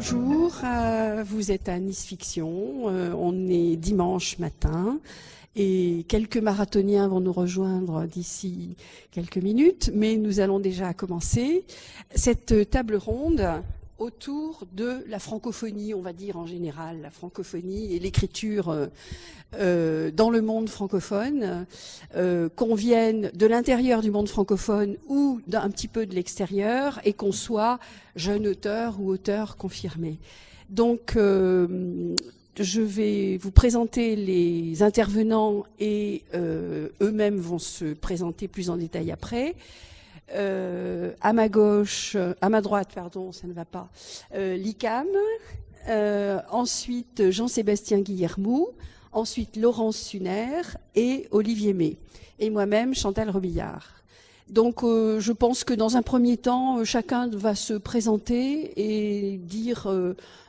bonjour, euh, vous êtes à Nice Fiction, euh, on est dimanche matin et quelques marathoniens vont nous rejoindre d'ici quelques minutes, mais nous allons déjà commencer cette table ronde autour de la francophonie, on va dire en général, la francophonie et l'écriture euh, euh, dans le monde francophone, euh, qu'on vienne de l'intérieur du monde francophone ou d'un petit peu de l'extérieur, et qu'on soit jeune auteur ou auteur confirmé. Donc, je vais vous présenter les intervenants et eux-mêmes vont se présenter plus en détail après. Euh, à ma gauche, à ma droite, pardon, ça ne va pas, euh, l'ICAM, euh, ensuite Jean-Sébastien Guillermou, ensuite Laurence Suner et Olivier May, et moi-même Chantal Robillard. Donc je pense que dans un premier temps, chacun va se présenter et dire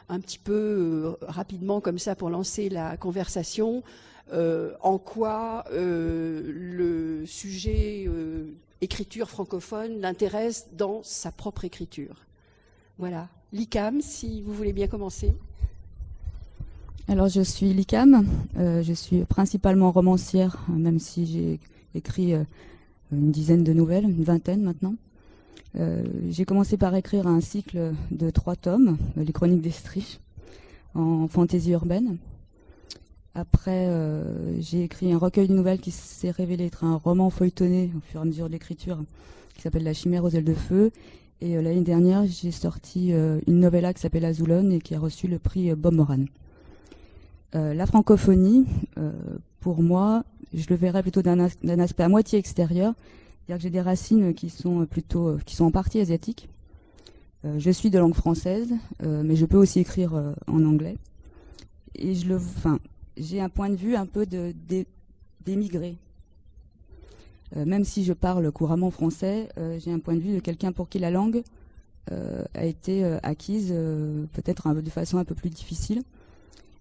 un petit peu rapidement comme ça pour lancer la conversation en quoi le sujet écriture francophone l'intéresse dans sa propre écriture. Voilà. L'ICAM, si vous voulez bien commencer. Alors je suis Likam, euh, je suis principalement romancière, même si j'ai écrit euh, une dizaine de nouvelles, une vingtaine maintenant. Euh, j'ai commencé par écrire un cycle de trois tomes, les Chroniques d'Estrich, en fantaisie urbaine. Après, euh, j'ai écrit un recueil de nouvelles qui s'est révélé être un roman feuilletonné au fur et à mesure de l'écriture, qui s'appelle La chimère aux ailes de feu. Et euh, l'année dernière, j'ai sorti euh, une novella qui s'appelle Azulon et qui a reçu le prix Bob Moran. la francophonie, pour moi, je le verrais plutôt d'un aspect à moitié extérieur, c'est-à-dire que j'ai des racines qui sont plutôt, qui sont en partie asiatiques. je suis de langue française, mais je peux aussi écrire en anglais. Et je le, j'ai un point de vue un peu d'émigré. Euh, même si je parle couramment français, euh, j'ai un point de vue de quelqu'un pour qui la langue euh, a été acquise peut-être de façon un peu plus difficile.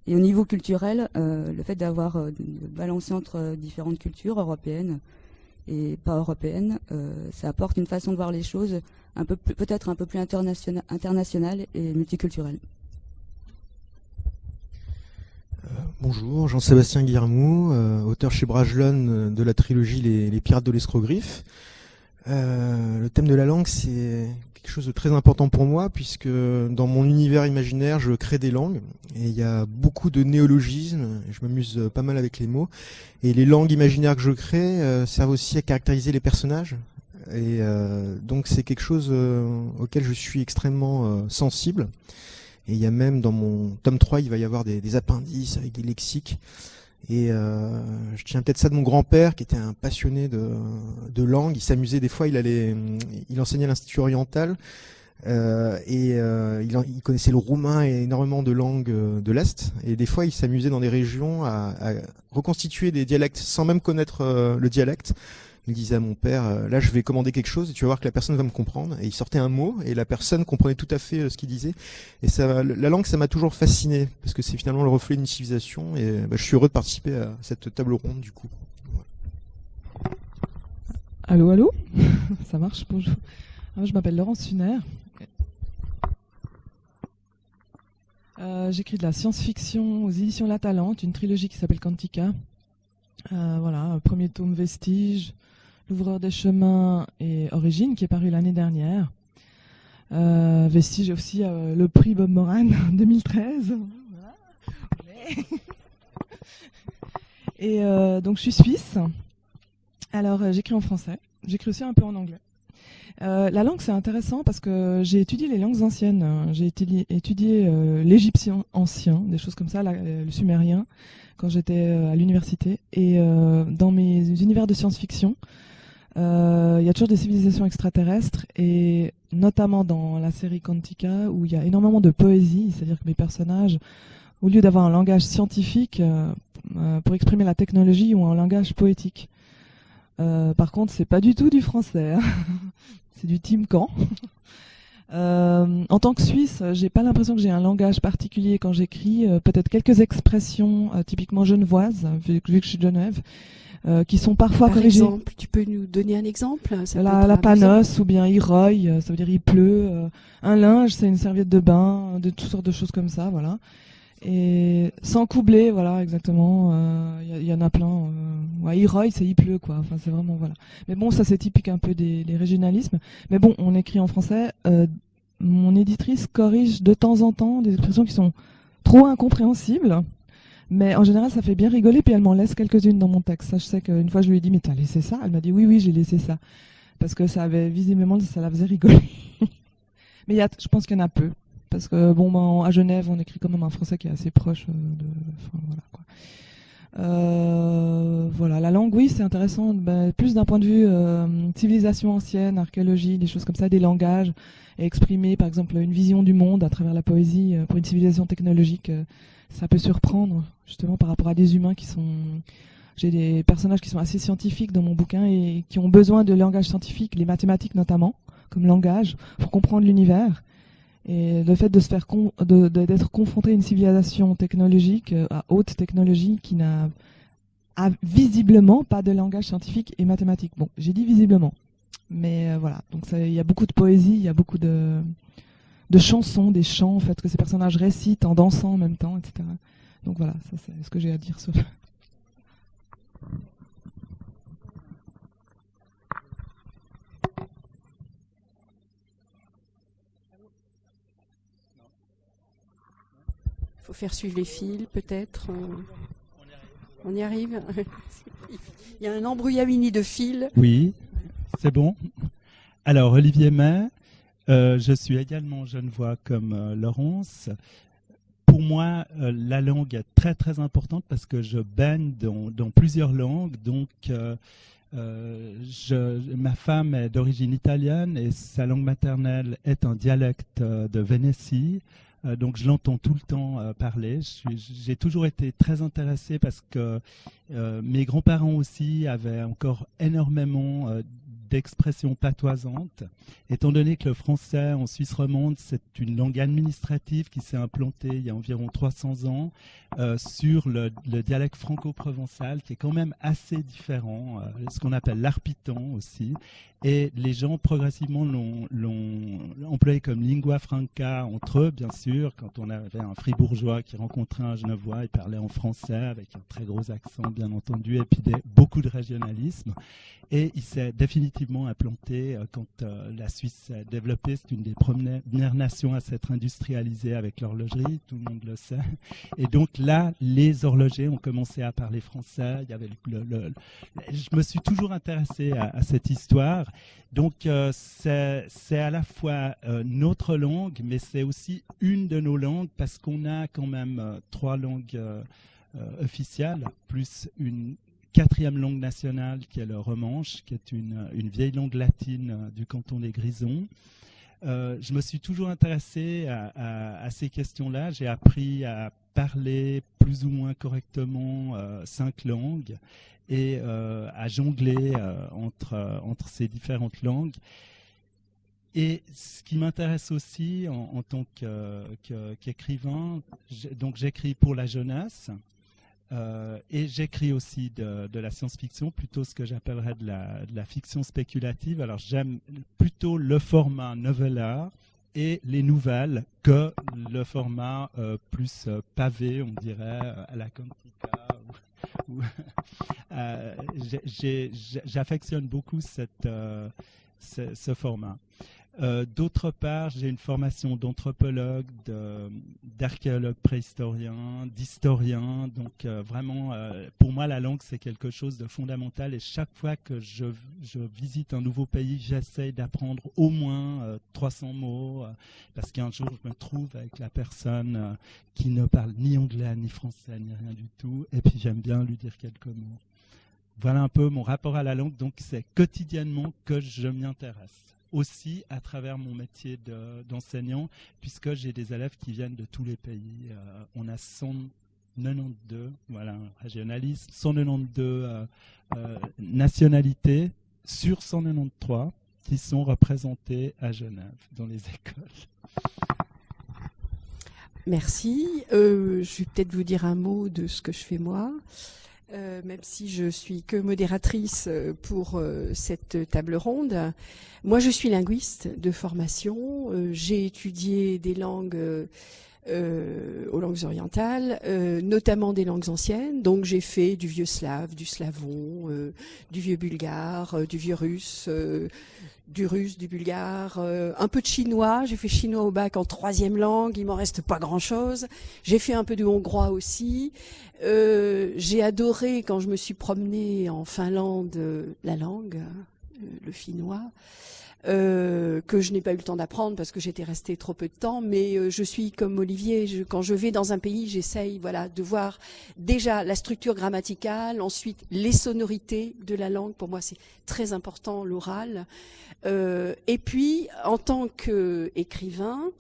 Et au niveau culturel, le fait d'avoir balancé entre différentes cultures européennes et pas européennes, ça apporte une façon de voir les choses peut-être un peu plus internationale et multiculturelle. Bonjour, Jean-Sébastien Guillermou, euh, auteur chez Bragelonne euh, de la trilogie Les, Pirates de l'escrogriffe. Euh, le thème de la langue, c'est quelque chose de très important pour moi, puisque dans mon univers imaginaire, je crée des langues, et il y a beaucoup de néologismes, je m'amuse pas mal avec les mots, et les langues imaginaires que je crée servent aussi à caractériser les personnages, et donc c'est quelque chose auquel je suis extrêmement sensible. Et il y a même dans mon tome 3, il va y avoir des, appendices avec des lexiques. Et euh, je tiens peut-être ça de mon grand-père, qui était un passionné de, de langue. Il s'amusait des fois, il allait, il enseignait à l'Institut oriental. Euh, et euh, il, il, connaissait le roumain et énormément de langues euh, de l'Est. Et des fois, il s'amusait dans des régions à, à, reconstituer des dialectes sans même connaître euh, le dialecte il disait à mon père, euh, là je vais commander quelque chose et tu vas voir que la personne va me comprendre. Et il sortait un mot et la personne comprenait tout à fait euh, ce qu'il disait. Et ça, la langue, ça m'a toujours fasciné parce que c'est finalement le reflet d'une civilisation. Et bah, je suis heureux de participer à cette table ronde du coup. Allô, allô? Ça marche, bonjour. Ah, je m'appelle Laurence Funer. Euh, j'écris de la science-fiction aux éditions La Talente, une trilogie qui s'appelle Quantica. voilà, premier tome Vestige, L'ouvreur des chemins et Origine, qui est paru l'année dernière. Euh, Vestige aussi euh, le prix Bob Moran 2013. et euh, donc je suis suisse. Alors j'écris en français. J'écris aussi un peu en anglais. la langue c'est intéressant parce que j'ai étudié les langues anciennes. J'ai étudié l'égyptien ancien, des choses comme ça, le sumérien, quand j'étais à l'université. Et dans mes univers de science-fiction, euh, il y a toujours des civilisations extraterrestres et notamment dans la série Quantica où il y a énormément de poésie, c'est-à-dire que mes personnages, au lieu d'avoir un langage scientifique euh, euh, pour exprimer la technologie, ont un langage poétique. par contre, c'est pas du tout du français, hein. c'est du Tim. Euh, en tant que Suisse, j'ai pas l'impression que j'ai un langage particulier quand j'écris. Euh, peut-être quelques expressions euh, typiquement genevoises, vu, que je suis de Genève, qui sont parfois Par corrigées. exemple, tu peux nous donner un exemple ça La, la panosse ou bien il roille, ça veut dire il pleut. un linge, c'est une serviette de bain, de toutes sortes de choses comme ça, voilà. Et sans coubler, voilà, exactement. Il y, y, en a plein. Euh, ouais, il roille, c'est il pleut, quoi. Enfin, c'est vraiment voilà. Mais bon, ça c'est typique un peu des, des, régionalismes. Mais bon, on écrit en français. Euh, mon éditrice corrige de temps en temps des expressions qui sont trop incompréhensibles. Mais en général, ça fait bien rigoler, puis elle m'en laisse quelques-unes dans mon texte. Je sais qu'une fois, je lui ai dit, mais t'as laissé ça? Elle m'a dit, oui, oui, j'ai laissé ça. Parce que ça avait, visiblement, ça la faisait rigoler. mais y a, je pense qu'il y en a peu. Parce que, bon, ben, à Genève, on écrit quand même un français qui est assez proche euh, de... Enfin, voilà. Euh, voilà, la langue, oui, c'est intéressant, ben, plus d'un point de vue euh, civilisation ancienne, archéologie, des choses comme ça, des langages, exprimer par exemple une vision du monde à travers la poésie euh, pour une civilisation technologique, euh, ça peut surprendre justement par rapport à des humains qui sont... J'ai des personnages qui sont assez scientifiques dans mon bouquin et qui ont besoin de langage scientifique, les mathématiques notamment, comme langage, pour comprendre l'univers. Et le fait de se faire d'être confronté à une civilisation technologique, euh, à haute technologie, qui n'a visiblement pas de langage scientifique et mathématique. Bon, j'ai dit visiblement, mais euh, voilà. Donc il y a beaucoup de poésie, il y a beaucoup de, de chansons, des chants en fait que ces personnages récitent en dansant en même temps, etc. Donc voilà, ça c'est ce que j'ai à dire sur. faut faire suivre les fils, peut-être. On y arrive. Il y a un embrouillamini de fils. Oui, c'est bon. Alors, Olivier May, euh, je suis également genevois comme euh, Laurence. Pour moi, euh, la langue est très très importante parce que je baigne dans, plusieurs langues. Donc, ma femme est d'origine italienne et sa langue maternelle est un dialecte de Vénétie. Donc je l'entends tout le temps parler. J'ai toujours été très intéressé parce que mes grands-parents aussi avaient encore énormément d'expressions patoisantes. Étant donné que le français en Suisse romande, c'est une langue administrative qui s'est implantée il y a environ 300 ans euh, sur le, le dialecte franco-provençal, qui est quand même assez différent, euh, ce qu'on appelle l'arpitan aussi. Et les gens progressivement l'ont employé comme lingua franca entre eux, bien sûr. Quand on avait un fribourgeois qui rencontrait un genevois, il parlait en français avec un très gros accent, bien entendu, et puis des, beaucoup de régionalisme. Et il s'est définitivement implanté euh, quand euh, la Suisse s'est développée. C'est une des premières nations à s'être industrialisée avec l'horlogerie, tout le monde le sait. Et donc là, les horlogers ont commencé à parler français. Il y avait le, je me suis toujours intéressé à, cette histoire. Donc euh, c'est à la fois notre langue, mais c'est aussi une de nos langues parce qu'on a quand même trois langues officielles, plus une quatrième langue nationale qui est le romanche, qui est une, vieille langue latine euh, du canton des Grisons. Euh, je me suis toujours intéressé à, ces questions-là. J'ai appris à parler plus ou moins correctement euh, cinq langues et à jongler entre, entre ces différentes langues. Et ce qui m'intéresse aussi en, tant qu'écrivain, donc j'écris pour la jeunesse, euh, et j'écris aussi de, la science-fiction, plutôt ce que j'appellerais de la, fiction spéculative. Alors j'aime plutôt le format novella et les nouvelles que le format euh, plus euh, pavé, on dirait, à la Quantica. J'affectionne beaucoup cette, ce format. Euh, d'autre part, j'ai une formation d'anthropologue, d'archéologue préhistorien, d'historien. Donc euh, vraiment, euh, pour moi, la langue, c'est quelque chose de fondamental. Et chaque fois que je, visite un nouveau pays, j'essaie d'apprendre au moins 300 mots, parce qu'un jour, je me trouve avec la personne qui ne parle ni anglais, ni français, ni rien du tout. Et puis j'aime bien lui dire quelques mots. Voilà un peu mon rapport à la langue. Donc c'est quotidiennement que je m'y intéresse aussi à travers mon métier d'enseignant, puisque j'ai des élèves qui viennent de tous les pays. Euh, on a 192, voilà, régionalisme, 192 euh, euh, nationalités sur 193 qui sont représentées à Genève dans les écoles. Merci. Je vais peut-être vous dire un mot de ce que je fais moi. Euh, même si je suis que modératrice euh, pour euh, cette table ronde. Moi, je suis linguiste de formation. J'ai étudié des langues aux langues orientales, notamment des langues anciennes. Donc, j'ai fait du vieux slave, du slavon, du vieux bulgare, du vieux russe, du russe, du bulgare, euh, un peu de chinois. J'ai fait chinois au bac en troisième langue. Il m'en reste pas grand-chose. J'ai fait un peu de hongrois aussi. Euh, j'ai adoré quand je me suis promenée en Finlande la langue, le finnois. Euh, que je n'ai pas eu le temps d'apprendre parce que j'étais restée trop peu de temps. Mais euh, je suis comme Olivier, quand je vais dans un pays, j'essaye voilà de voir déjà la structure grammaticale, ensuite les sonorités de la langue. Pour moi, c'est très important l'oral. Euh, et puis, en tant qu'écrivain,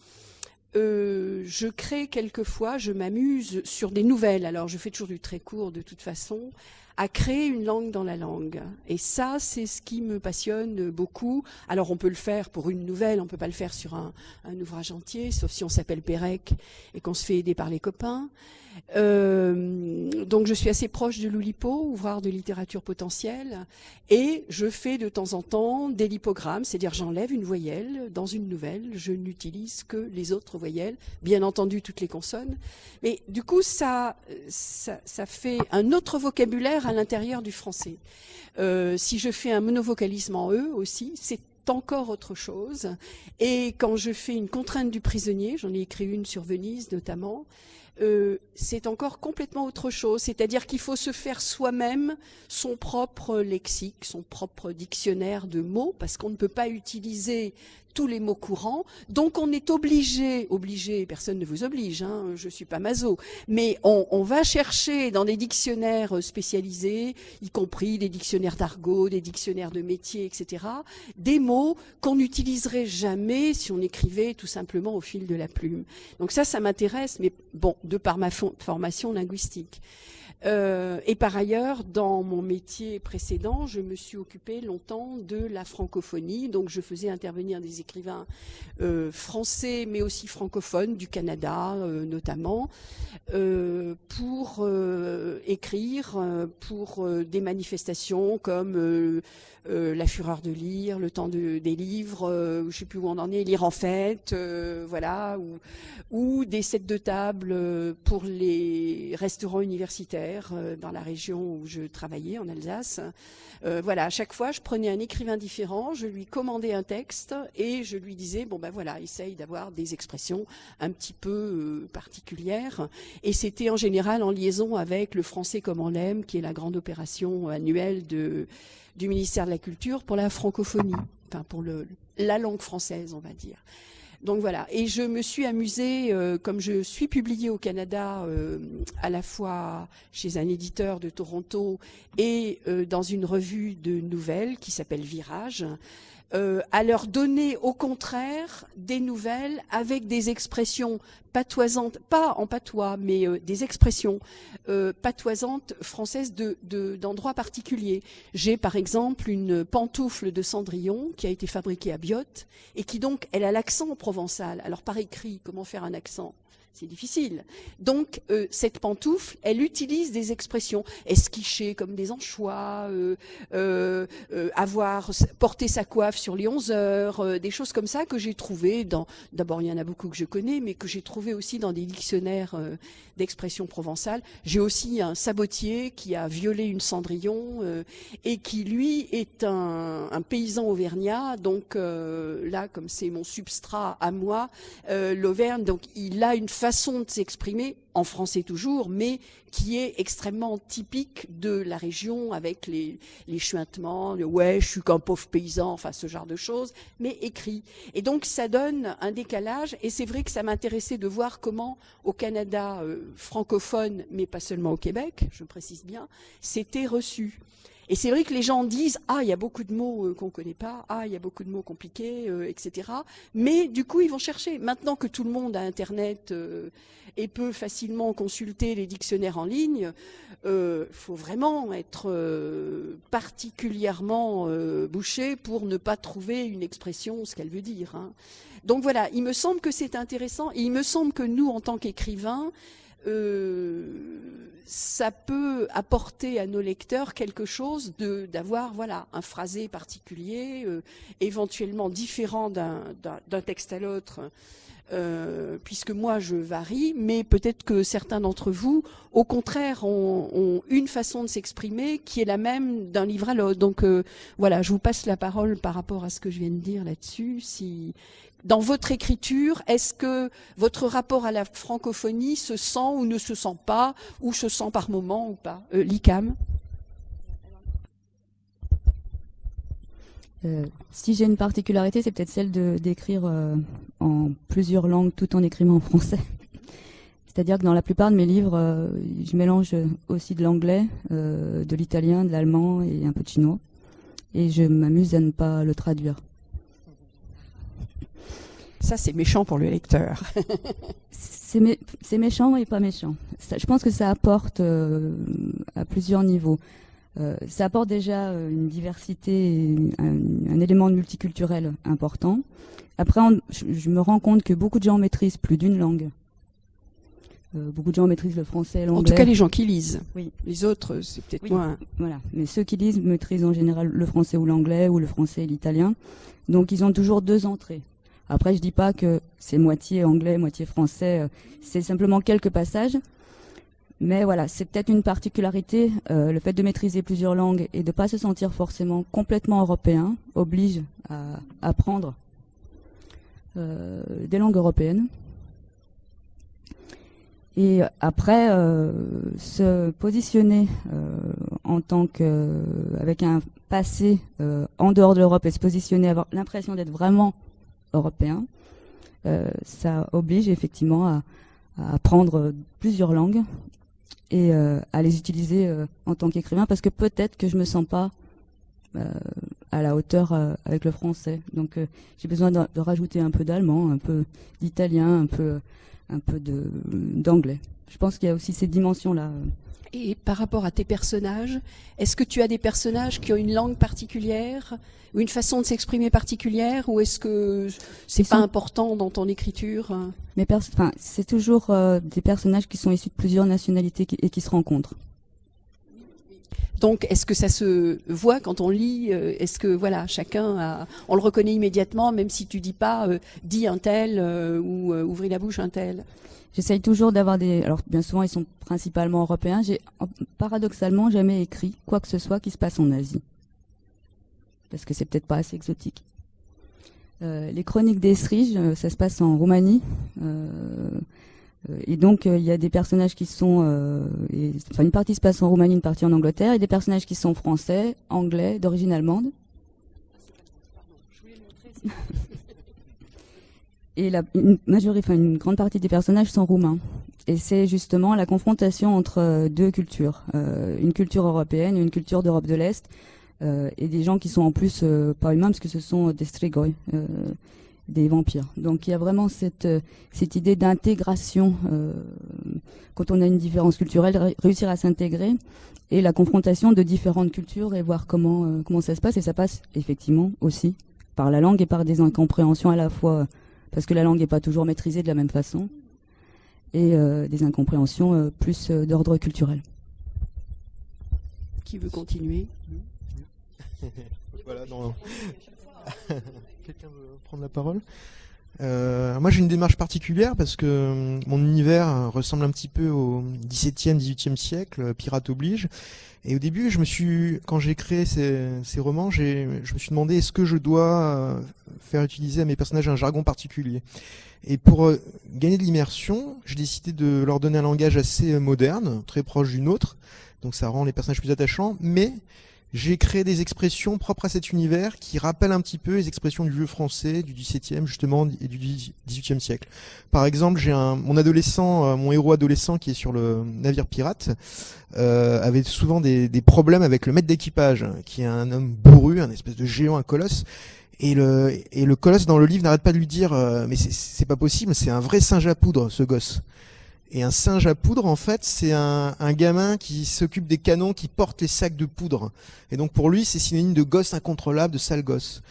je crée quelquefois, je m'amuse sur des nouvelles. Alors, je fais toujours du très court de toute façon à créer une langue dans la langue. Et ça, c'est ce qui me passionne beaucoup. Alors, on peut le faire pour une nouvelle, on peut pas le faire sur un, un ouvrage entier, sauf si on s'appelle Pérec et qu'on se fait aider par les copains. Euh, donc je suis assez proche de l'Oulipo, ouvroir de littérature potentielle, et je fais de temps en temps des lipogrammes, c'est-à-dire j'enlève une voyelle dans une nouvelle, je n'utilise que les autres voyelles, bien entendu toutes les consonnes, mais du coup ça, ça, ça fait un autre vocabulaire à l'intérieur du français. Euh, si je fais un monovocalisme en E aussi, c'est encore autre chose. Et quand je fais une contrainte du prisonnier, j'en ai écrit une sur Venise notamment, euh, c'est encore complètement autre chose. C'est-à-dire qu'il faut se faire soi-même son propre lexique, son propre dictionnaire de mots, parce qu'on ne peut pas utiliser tous les mots courants. Donc on est obligé, obligé, personne ne vous oblige, hein, je suis pas maso, mais on, on, va chercher dans des dictionnaires spécialisés, y compris des dictionnaires d'argot, des dictionnaires de métiers, etc., des mots qu'on n'utiliserait jamais si on écrivait tout simplement au fil de la plume. Donc ça, ça m'intéresse, mais bon, de par ma formation linguistique. Euh, et par ailleurs, dans mon métier précédent, je me suis occupée longtemps de la francophonie. Donc, je faisais intervenir des écrivains euh, français, mais aussi francophones du Canada, euh, notamment, pour écrire pour des manifestations comme La fureur de lire, Le temps de, des livres, je ne sais plus où on en est, Lire en fête, voilà, ou, ou des sets de table pour les restaurants universitaires euh, dans la région où je travaillais, en Alsace. Euh, voilà, à chaque fois, je prenais un écrivain différent, je lui commandais un texte et je lui disais, bon ben voilà, essaye d'avoir des expressions un petit peu euh, particulières. Et c'était en général en liaison avec le français comme on l'aime, qui est la grande opération annuelle du ministère de la Culture pour la francophonie, enfin pour la langue française, on va dire. Donc voilà. Et je me suis amusée, euh, comme je suis publiée au Canada, euh, à la fois chez un éditeur de Toronto et euh, dans une revue de nouvelles qui s'appelle Virage. À leur donner au contraire des nouvelles avec des expressions patoisantes, pas en patois, mais euh, des expressions euh, patoisantes françaises d'endroits de, particuliers. J'ai par exemple une pantoufle de Cendrillon qui a été fabriquée à Biote et qui donc, elle a l'accent provençal. Alors par écrit, comment faire un accent? C'est difficile. Donc, euh, cette pantoufle, elle utilise des expressions esquicher comme des anchois, avoir porté sa coiffe sur les 11 heures, des choses comme ça que j'ai trouvées dans. D'abord, il y en a beaucoup que je connais, mais que j'ai aussi dans des dictionnaires d'expression provençale. J'ai aussi un sabotier qui a violé une cendrillon et qui lui est un, un paysan auvergnat. Donc là, comme c'est mon substrat à moi, l'Auvergne, donc il a une façon de s'exprimer, en français toujours, mais qui est extrêmement typique de la région avec les, les chuintements, le ouais, je suis qu'un pauvre paysan, enfin ce genre de choses, mais écrit. Et donc ça donne un décalage, et c'est vrai que ça m'intéressait de voir comment au Canada euh, francophone, mais pas seulement au Québec, je précise bien, c'était reçu. Et c'est vrai que les gens disent ah il y a beaucoup de mots euh, qu'on connaît pas, ah il y a beaucoup de mots compliqués, euh, etc. Mais du coup ils vont chercher. Maintenant que tout le monde a Internet euh, et peut facilement consulter les dictionnaires en ligne, il faut vraiment être particulièrement bouché pour ne pas trouver une expression ce qu'elle veut dire. Hein. Donc voilà, il me semble que c'est intéressant et il me semble que nous en tant qu'écrivains euh, ça peut apporter à nos lecteurs quelque chose de d'avoir voilà un phrasé particulier, euh, éventuellement différent d'un texte à l'autre. Euh, puisque moi je varie, mais peut-être que certains d'entre vous, au contraire, ont, ont une façon de s'exprimer qui est la même d'un livre à l'autre. Donc voilà, je vous passe la parole par rapport à ce que je viens de dire là-dessus. Si dans votre écriture, est-ce que votre rapport à la francophonie se sent ou ne se sent pas, ou se sent par moment ou pas euh, L'ICAM? Euh, si j'ai une particularité, c'est peut-être celle d'écrire euh, en plusieurs langues tout en écrivant en français. C'est-à-dire que dans la plupart de mes livres, je mélange aussi de l'anglais, de l'italien, de l'allemand et un peu de chinois. Et je m'amuse à ne pas le traduire. Ça, c'est méchant pour le lecteur. c'est méchant et pas méchant. je pense que ça apporte euh, à plusieurs niveaux. Euh, ça apporte déjà euh, une diversité, un, élément multiculturel important. Après, je, me rends compte que beaucoup de gens maîtrisent plus d'une langue. beaucoup de gens maîtrisent le français l'anglais. En tout cas, les gens qui lisent. Oui. Les autres, c'est peut-être moins. Voilà. Mais ceux qui lisent maîtrisent en général le français ou l'anglais ou le français et l'italien. Donc, ils ont toujours deux entrées. Après, je dis pas que c'est moitié anglais, moitié français. Euh, c'est simplement quelques passages. Mais voilà, c'est peut-être une particularité. Euh, le fait de maîtriser plusieurs langues et de ne pas se sentir forcément complètement européen oblige à apprendre euh, des langues européennes. Et après, se positionner en tant que avec un passé en dehors de l'Europe et se positionner, avoir l'impression d'être vraiment européen, euh, ça oblige effectivement à, apprendre plusieurs langues et euh, à les utiliser euh, en tant qu'écrivain parce que peut-être que je me sens pas à la hauteur avec le français. Donc j'ai besoin de, rajouter un peu d'allemand, un peu d'italien, un peu d'anglais. Je pense qu'il y a aussi ces dimensions là. Et par rapport à tes personnages, est-ce que tu as des personnages qui ont une langue particulière ou une façon de s'exprimer particulière ou est-ce que c'est pas important dans ton écriture Mais enfin, c'est toujours euh, des personnages qui sont issus de plusieurs nationalités et qui se rencontrent. Donc, est-ce que ça se voit quand on lit euh, Est-ce que voilà, chacun, on le reconnaît immédiatement, même si tu dis pas euh, dis un tel ou ouvris la bouche un tel? J'essaye toujours d'avoir des. Alors, bien souvent, ils sont principalement européens. J'ai paradoxalement jamais écrit quoi que ce soit qui se passe en Asie. Parce que c'est peut-être pas assez exotique. Euh, les chroniques d'Esrige, euh, ça se passe en Roumanie. Euh, et donc, il y a des personnages qui sont. enfin, une partie se passe en Roumanie, une partie en Angleterre, et des personnages qui sont français, anglais, d'origine allemande. et la, une, majorité, une grande partie des personnages sont roumains. Et c'est justement la confrontation entre euh, deux cultures, euh, une culture européenne et une culture d'Europe de l'Est, euh, et des gens qui sont en plus euh, pas humains parce que ce sont des strigoi, euh, des vampires. Donc il y a vraiment cette, cette idée d'intégration quand on a une différence culturelle, réussir à s'intégrer et la confrontation de différentes cultures et voir comment comment ça se passe. Et ça passe effectivement aussi par la langue et par des incompréhensions à la fois parce que la langue n'est pas toujours maîtrisée de la même façon, et euh, des incompréhensions euh, plus euh, d'ordre culturel. Qui veut continuer? Voilà, Quelqu'un veut prendre la parole moi j'ai une démarche particulière parce que mon univers ressemble un petit peu au XVIIe, XVIIIe siècle, pirate oblige. Et au début, je me suis, quand j'ai créé ces, ces romans, je me suis demandé est-ce que je dois euh, faire utiliser à mes personnages un jargon particulier? Et pour euh, gagner de l'immersion, j'ai décidé de leur donner un langage assez moderne, très proche d'une autre. Donc ça rend les personnages plus attachants, mais j'ai créé des expressions propres à cet univers qui rappellent un petit peu les expressions du vieux français du XVIIe justement et du XVIIIe siècle. Par exemple, j'ai mon adolescent, euh, mon héros adolescent qui est sur le navire pirate, euh, avait souvent des, des, problèmes avec le maître d'équipage, qui est un homme bourru, un espèce de géant, un colosse. Et le, et le colosse dans le livre n'arrête pas de lui dire euh, mais c'est pas possible, c'est un vrai singe à poudre ce gosse. Et un singe à poudre, en fait, c'est un, un, gamin qui s'occupe des canons, qui porte les sacs de poudre. Et donc pour lui, c'est synonyme de gosse incontrôlable, de sale gosse.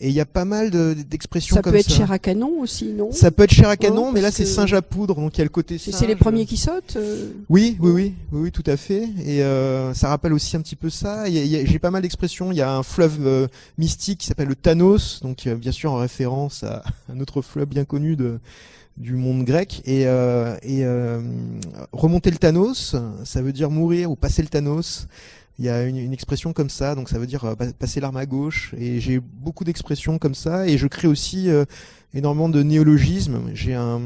Et il y a pas mal d'expressions comme ça. Ça peut être chair à canon aussi, non? Ça peut être chair à canon, mais là c'est singe à poudre, donc il y a le côté singe. C'est les premiers qui sautent euh oui, oui, oui, oui, oui, tout à fait. Et euh, ça rappelle aussi un petit peu ça. J'ai pas mal d'expressions. Il y a un fleuve euh, mystique qui s'appelle le Thanos, donc bien sûr en référence à un autre fleuve bien connu de du monde grec et, euh, et euh, remonter le Thanos, ça veut dire mourir ou passer le Thanos. Il y a une, une expression comme ça, donc ça veut dire euh, passer l'arme à gauche. Et j'ai beaucoup d'expressions comme ça, et je crée aussi euh, énormément de néologismes. J'ai un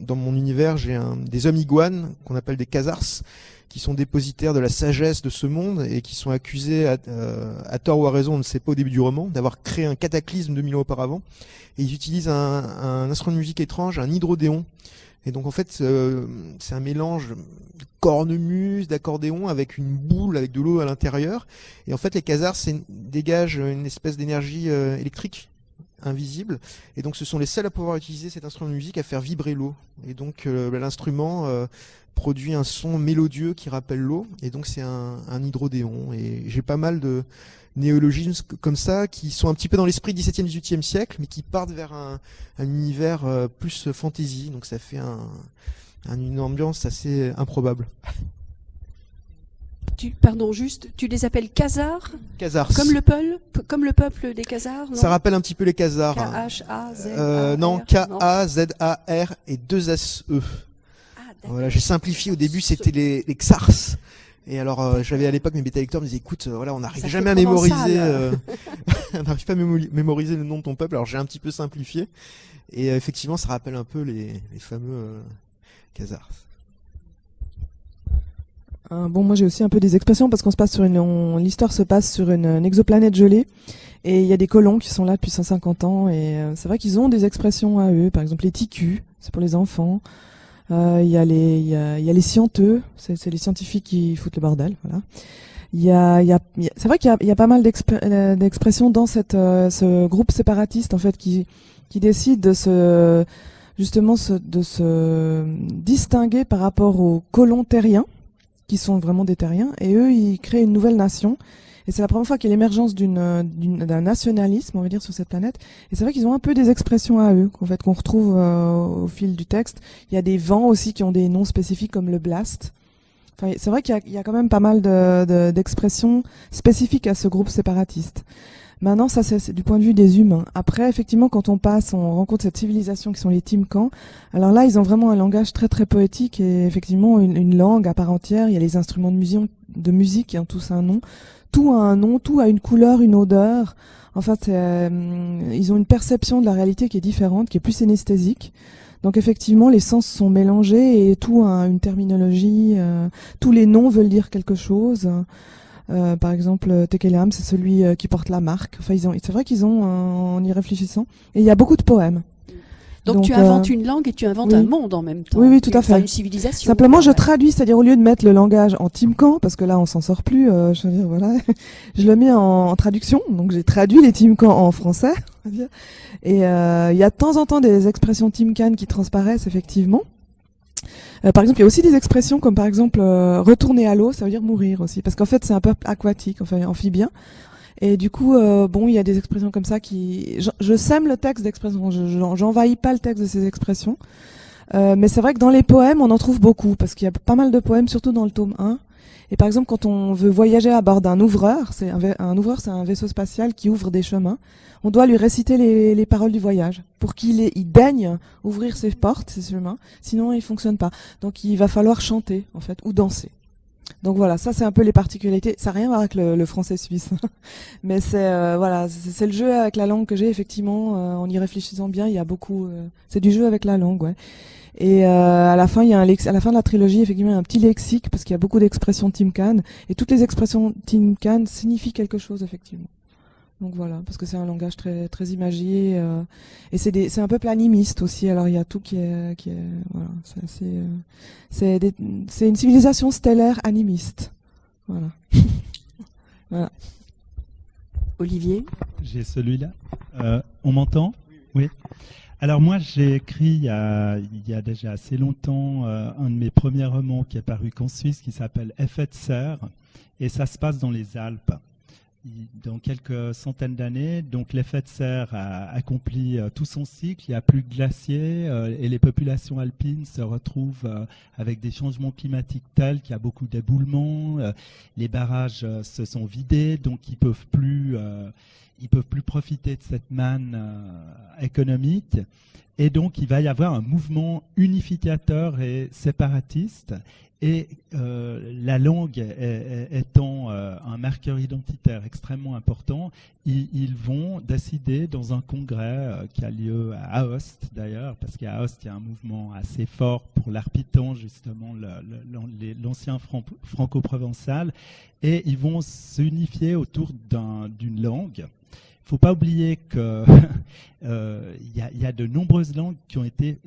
dans mon univers, j'ai un des hommes iguanes qu'on appelle des khazars qui sont dépositaires de la sagesse de ce monde et qui sont accusés à, euh, à tort ou à raison, on ne sait pas au début du roman, d'avoir créé un cataclysme 2000 ans auparavant. Et ils utilisent un, un instrument de musique étrange, un hydrodéon. Et donc en fait, euh, c'est un mélange de cornemuse, d'accordéon avec une boule avec de l'eau à l'intérieur. Et en fait, les khazars dégagent une espèce d'énergie euh, électrique invisible. Et donc ce sont les seuls à pouvoir utiliser cet instrument de musique à faire vibrer l'eau. Et donc euh, l'instrument euh, produit un son mélodieux qui rappelle l'eau. Et donc c'est un, hydrodéon. Et j'ai pas mal de néologismes comme ça qui sont un petit peu dans l'esprit 17e, 18e siècle, mais qui partent vers un, un univers euh, plus fantasy. Donc ça fait un, une ambiance assez improbable. Tu, pardon, juste, tu les appelles Khazars Khazars. Comme le peuple, comme le peuple des Khazars Ça rappelle un petit peu les Khazars. K-H-A-Z. Euh, non, K-A-Z-A-R et 2 S-E. Ah, voilà, j'ai simplifié. Au début, c'était les, les Xars. Et alors, euh, j'avais à l'époque mes bêta lecteurs me disaient, écoute, euh, voilà, on n'arrive jamais à mémoriser, euh, on n'arrive pas à mémoriser le nom de ton peuple. Alors j'ai un petit peu simplifié. Et effectivement, ça rappelle un peu les, les fameux Khazars. Bon, moi j'ai aussi un peu des expressions parce qu'on se passe sur une, l'histoire se passe sur une, une, exoplanète gelée et il y a des colons qui sont là depuis 150 ans et euh, c'est vrai qu'ils ont des expressions à eux. Par exemple les ticus, c'est pour les enfants. Euh, il y a les, il y a, y a les scienteux, c'est, les scientifiques qui foutent le bordel, voilà. Il y a, il y a, c'est vrai qu'il y y a pas mal euh, d'expressions dans cette, euh, ce groupe séparatiste en fait qui, qui décide de se, justement de se distinguer par rapport aux colons terriens qui sont vraiment des terriens, et eux, ils créent une nouvelle nation. Et c'est la première fois qu'il y a l'émergence d'une, d'un nationalisme, on va dire, sur cette planète. Et c'est vrai qu'ils ont un peu des expressions à eux, en fait, qu'on retrouve euh, au fil du texte. Il y a des vents aussi qui ont des noms spécifiques comme le blast. Enfin, c'est vrai qu'il y y a quand même pas mal de, de, d'expressions spécifiques à ce groupe séparatiste. Maintenant, ça c'est du point de vue des humains. Après, effectivement, quand on passe, on rencontre cette civilisation qui sont les Timkans. Alors là, ils ont vraiment un langage très très poétique et effectivement une, langue à part entière. Il y a les instruments de musique, qui ont tous un nom. Tout a un nom, tout a une couleur, une odeur. En fait, euh, ils ont une perception de la réalité qui est différente, qui est plus synesthésique. Donc effectivement, les sens sont mélangés et tout a une terminologie. Euh, tous les noms veulent dire quelque chose. Euh, par exemple, Tekelam, c'est celui euh, qui porte la marque. Enfin, ils ont, c'est vrai qu'ils ont, euh, en y réfléchissant. Et il y a beaucoup de poèmes. Donc, tu inventes une langue et tu inventes oui. un monde en même temps. Oui, oui, tout à fait. Une civilisation. Simplement, je traduis, c'est-à-dire au lieu de mettre le langage en Timkan, parce que là, on s'en sort plus. Euh, je veux dire, voilà, je le mets en, en traduction. Donc, j'ai traduit les Timkans en français. Et il y a de temps en temps des expressions Timkan qui transparaissent effectivement. Euh, par exemple, il y a aussi des expressions comme par exemple euh, retourner à l'eau, ça veut dire mourir aussi, parce qu'en fait c'est un peuple aquatique, enfin amphibien. Et du coup, euh, bon, il y a des expressions comme ça qui, je, je sème le texte d'expression, j'envahis pas le texte de ces expressions. Euh, mais c'est vrai que dans les poèmes, on en trouve beaucoup, parce qu'il y a pas mal de poèmes, surtout dans le tome 1. Et par exemple, quand on veut voyager à bord d'un ouvreur, c'est un, un, ouvreur, c'est un vaisseau spatial qui ouvre des chemins. On doit lui réciter les, les paroles du voyage pour qu'il il daigne ouvrir ses portes, ses chemins. Sinon, il fonctionne pas. Donc, il va falloir chanter en fait ou danser. Donc voilà, ça c'est un peu les particularités. Ça n'a rien à voir avec le, français suisse, mais c'est euh, voilà, c'est le jeu avec la langue que j'ai effectivement. Euh, en y réfléchissant bien, il y a beaucoup. Euh, c'est du jeu avec la langue, ouais. Et à la fin, il y a un à la fin de la trilogie, effectivement, il y a un petit lexique parce qu'il y a beaucoup d'expressions Timcan et toutes les expressions Timcan signifient quelque chose effectivement. Donc voilà, parce que c'est un langage très très imagé euh, et c'est c'est un peu planimiste aussi. Alors il y a tout qui est qui est voilà, c'est euh, c'est c'est une civilisation stellaire animiste. Voilà. voilà. Olivier, j'ai celui-là. Euh, on m'entend? Oui. Alors moi j'ai écrit il y, a, déjà assez longtemps un de mes premiers romans qui est paru qu'en Suisse qui s'appelle Effet de serre et ça se passe dans les Alpes dans quelques centaines d'années, donc l'effet de serre a accompli euh, tout son cycle. Il n'y a plus de glaciers euh, et les populations alpines se retrouvent euh, avec des changements climatiques tels qu'il y a beaucoup d'éboulements. les barrages se sont vidés, donc ils peuvent plus, ils peuvent plus profiter de cette manne économique. Et donc, il va y avoir un mouvement unificateur et séparatiste. Et euh, la langue étant euh, un marqueur identitaire extrêmement important, ils, vont décider dans un congrès euh, qui a lieu à Aoste d'ailleurs, parce qu'à Aoste il y a un mouvement assez fort pour l'arpitan, justement l'ancien franco-provençal, et ils vont s'unifier autour d'une langue faut pas oublier qu'il euh, y, a, de nombreuses langues qui ont été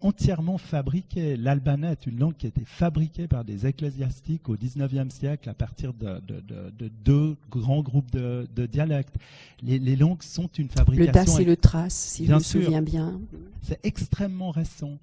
entièrement fabriquées. L'albanais est une langue qui a été fabriquée par des ecclésiastiques au XIXe siècle à partir de, deux grands groupes de, dialectes. Les, langues sont une fabrication. Le Das et le Thrace, si je me souviens bien. C'est extrêmement récent.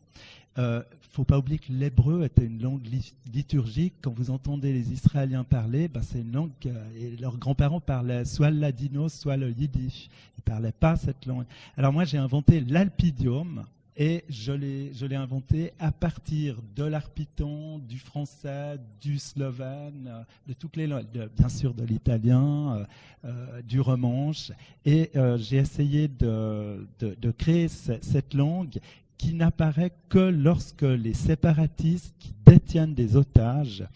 Euh, faut pas oublier que l'hébreu était une langue liturgique. Quand vous entendez les Israéliens parler, ben c'est une langue et leurs grands-parents parlaient soit le ladino, soit le yiddish. Ils parlaient pas cette langue. Alors moi, j'ai inventé l'alpidium et je l'ai, inventé à partir de l'arpiton, du français, du slovène, de toutes les langues, bien sûr de l'italien, euh, euh, du romanche. Et euh, j'ai essayé de, de créer cette langue qui n'apparaît que lorsque les séparatistes qui détiennent des otages,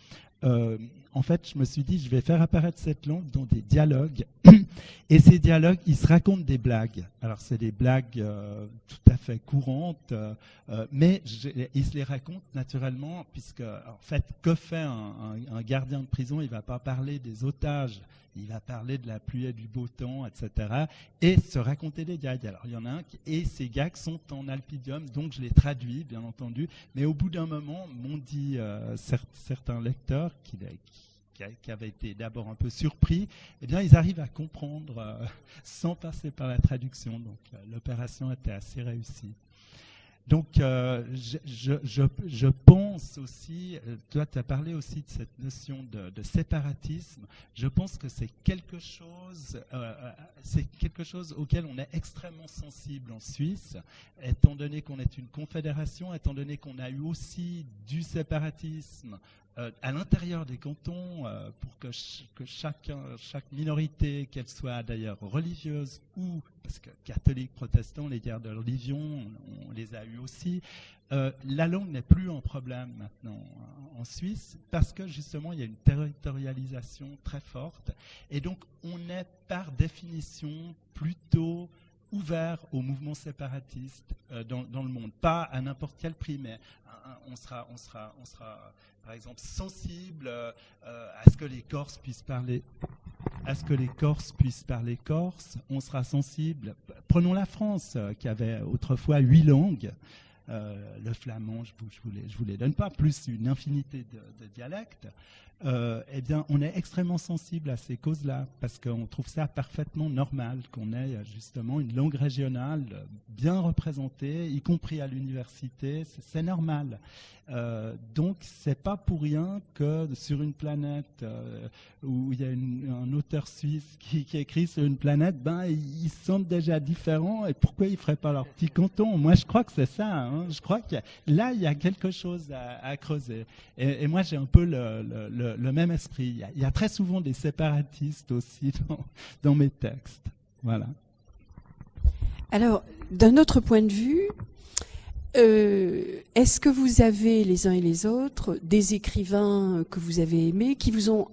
euh, en fait, je me suis dit, je vais faire apparaître cette langue dans des dialogues. Et ces dialogues, ils se racontent des blagues. Alors, c'est des blagues euh, tout à fait courantes, euh, mais ils se les racontent naturellement, puisque, en fait, que fait un, un gardien de prison? Il ne va pas parler des otages il va parler de la pluie et du beau temps, etc. Et se raconter des gags. Alors il y en a un, et ces gags sont en alpidium, donc je les traduis, bien entendu. Mais au bout d'un moment, m'ont dit euh, certains lecteurs qui, qui, avaient été d'abord un peu surpris, eh bien ils arrivent à comprendre euh, sans passer par la traduction. Donc euh, l'opération était assez réussie. Donc, euh, je, pense aussi, euh, toi, tu as parlé aussi de cette notion de, séparatisme. Je pense que c'est quelque chose, euh, c'est quelque chose auquel on est extrêmement sensible en Suisse, étant donné qu'on est une confédération, étant donné qu'on a eu aussi du séparatisme euh, à l'intérieur des cantons euh, pour que, chaque minorité, qu'elle soit d'ailleurs religieuse ou, parce que catholiques, protestants, les guerres de religion, on, les a eu aussi, euh, la langue n'est plus un problème maintenant en Suisse parce que justement il y a une territorialisation très forte et donc on est par définition plutôt ouvert au mouvement séparatiste dans, dans, le monde, pas à n'importe quel prix, mais on sera, on sera, on sera par exemple, sensible euh, à ce que les Corses puissent parler à ce que les Corses puissent parler corse, on sera sensible. Prenons la France, euh, qui avait autrefois huit langues. Euh, le flamand, je vous, vous, les donne pas, plus une infinité de dialectes. Euh, eh bien, on est extrêmement sensible à ces causes-là, parce qu'on trouve ça parfaitement normal qu'on ait justement une langue régionale bien représentée, y compris à l'université, c'est normal. Euh, donc, c'est pas pour rien que sur une planète euh, où il y a un auteur suisse qui, écrit sur une planète, ben ils sont déjà différents. Et pourquoi ils feraient pas leur petit canton? Moi, je crois que c'est ça. Hein. Je crois que là, il y a quelque chose à, creuser. Et, moi, j'ai un peu le, même esprit. Il y, a, très souvent des séparatistes aussi dans, mes textes. Voilà. Alors, d'un autre point de vue, Euh, est-ce que vous avez les uns et les autres des écrivains que vous avez aimés, qui vous ont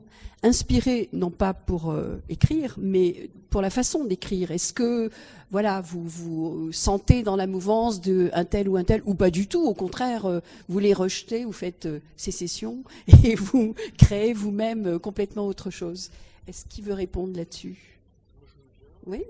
inspiré, non pas pour euh, écrire, mais pour la façon d'écrire. Est-ce que voilà, vous vous sentez dans la mouvance de un tel ou un tel, ou pas du tout, au contraire, euh, vous les rejetez, vous faites sécession et vous créez vous-même complètement autre chose. Est-ce qu'il veut répondre là-dessus? Oui.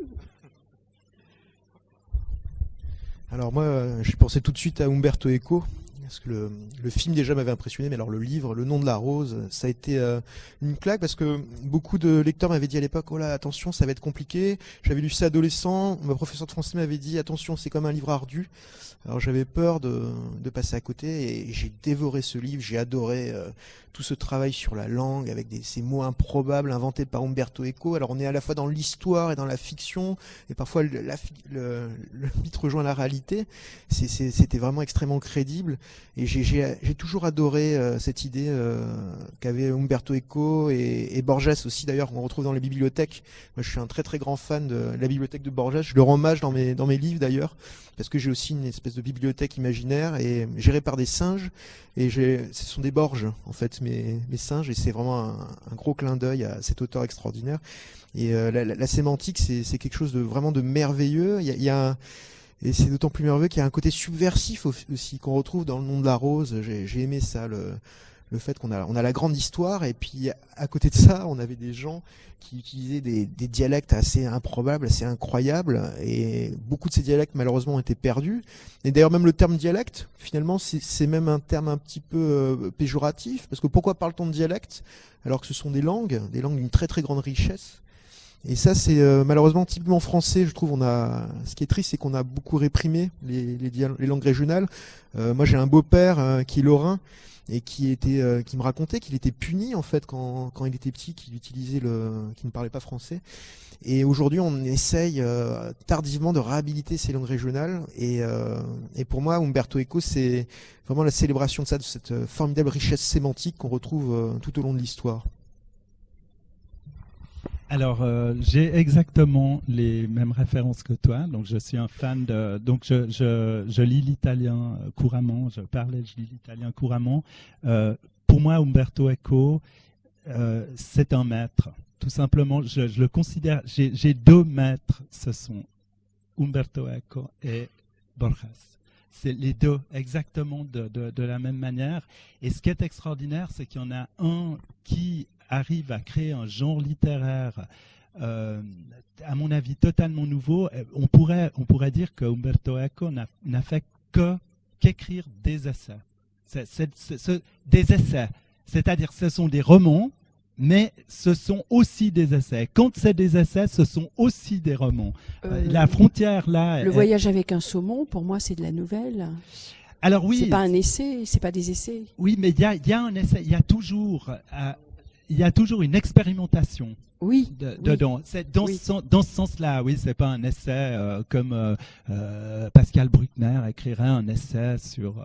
Alors moi, j'ai pensé tout de suite à Umberto Eco, parce que le, film déjà m'avait impressionné, mais alors le livre, Le nom de la rose, ça a été euh, une claque parce que beaucoup de lecteurs m'avaient dit à l'époque, oh là, attention, ça va être compliqué. J'avais lu ça adolescent, ma professeure de français m'avait dit, attention, c'est comme un livre ardu. Alors j'avais peur de, passer à côté et j'ai dévoré ce livre, j'ai adoré euh, tout ce travail sur la langue avec des, ces mots improbables inventés par Umberto Eco. Alors on est à la fois dans l'histoire et dans la fiction et parfois le, le, le mythe rejoint la réalité. C'était vraiment extrêmement crédible et j'ai toujours adoré euh, cette idée euh, qu'avait Umberto Eco et, et Borges aussi d'ailleurs qu'on retrouve dans les bibliothèques. Moi je suis un très très grand fan de la bibliothèque de Borges. Je le rends hommage dans mes, dans mes livres d'ailleurs parce que j'ai aussi une espèce de bibliothèque imaginaire et gérée par des singes. Et ce sont des Borges, en fait, mes, mes singes, et c'est vraiment un, gros clin d'œil à cet auteur extraordinaire. Et euh, la, sémantique, c'est quelque chose de vraiment de merveilleux. Il y a, et c'est d'autant plus merveilleux qu'il y a un côté subversif aussi qu'on retrouve dans le nom de la rose. J'ai aimé ça, le, le fait qu'on a, on a la grande histoire et puis à côté de ça, on avait des gens qui utilisaient des, dialectes assez improbables, assez incroyables et beaucoup de ces dialectes malheureusement ont été perdus. Et d'ailleurs même le terme dialecte, finalement, c'est même un terme un petit peu euh, péjoratif parce que pourquoi parle-t-on de dialecte alors que ce sont des langues, des langues d'une très très grande richesse? Et ça, c'est euh, malheureusement typiquement français, je trouve. On a, ce qui est triste, c'est qu'on a beaucoup réprimé les, les, langues régionales. Euh, moi, j'ai un beau-père qui est lorrain et qui était euh, qui me racontait qu'il était puni en fait quand, quand il était petit qu'il utilisait le qu'il ne parlait pas français et aujourd'hui on essaye euh, tardivement de réhabiliter ces langues régionales et, euh, et pour moi Umberto Eco c'est vraiment la célébration de ça de cette formidable richesse sémantique qu'on retrouve tout au long de l'histoire alors, euh, j'ai exactement les mêmes références que toi. Donc, je suis un fan de. Donc, je, je, lis l'italien couramment. Je parle je lis l'italien couramment. Euh, pour moi, Umberto Eco, euh, c'est un maître. Tout simplement, je, le considère. J'ai deux maîtres. Ce sont Umberto Eco et Borges. C'est les deux exactement de, de, la même manière. Et ce qui est extraordinaire, c'est qu'il y en a un qui arrive à créer un genre littéraire, euh, à mon avis, totalement nouveau. Euh, on pourrait, on pourrait dire que Umberto Eco n'a fait que qu'écrire des essais. des essais. C'est-à-dire ce sont des romans, mais ce sont aussi des essais. Quand c'est des essais, ce sont aussi des romans. Euh, la frontière là. Le voyage avec un saumon, pour moi, c'est de la nouvelle. Alors oui. C'est pas un essai, c'est pas des essais. Oui, mais il y a, y a, un essai, il y a toujours il y a toujours une expérimentation. Oui. dedans. C'est dans, ce, dans ce sens-là, oui, c'est pas un essai euh, comme euh, euh, Pascal Bruckner écrirait un essai sur.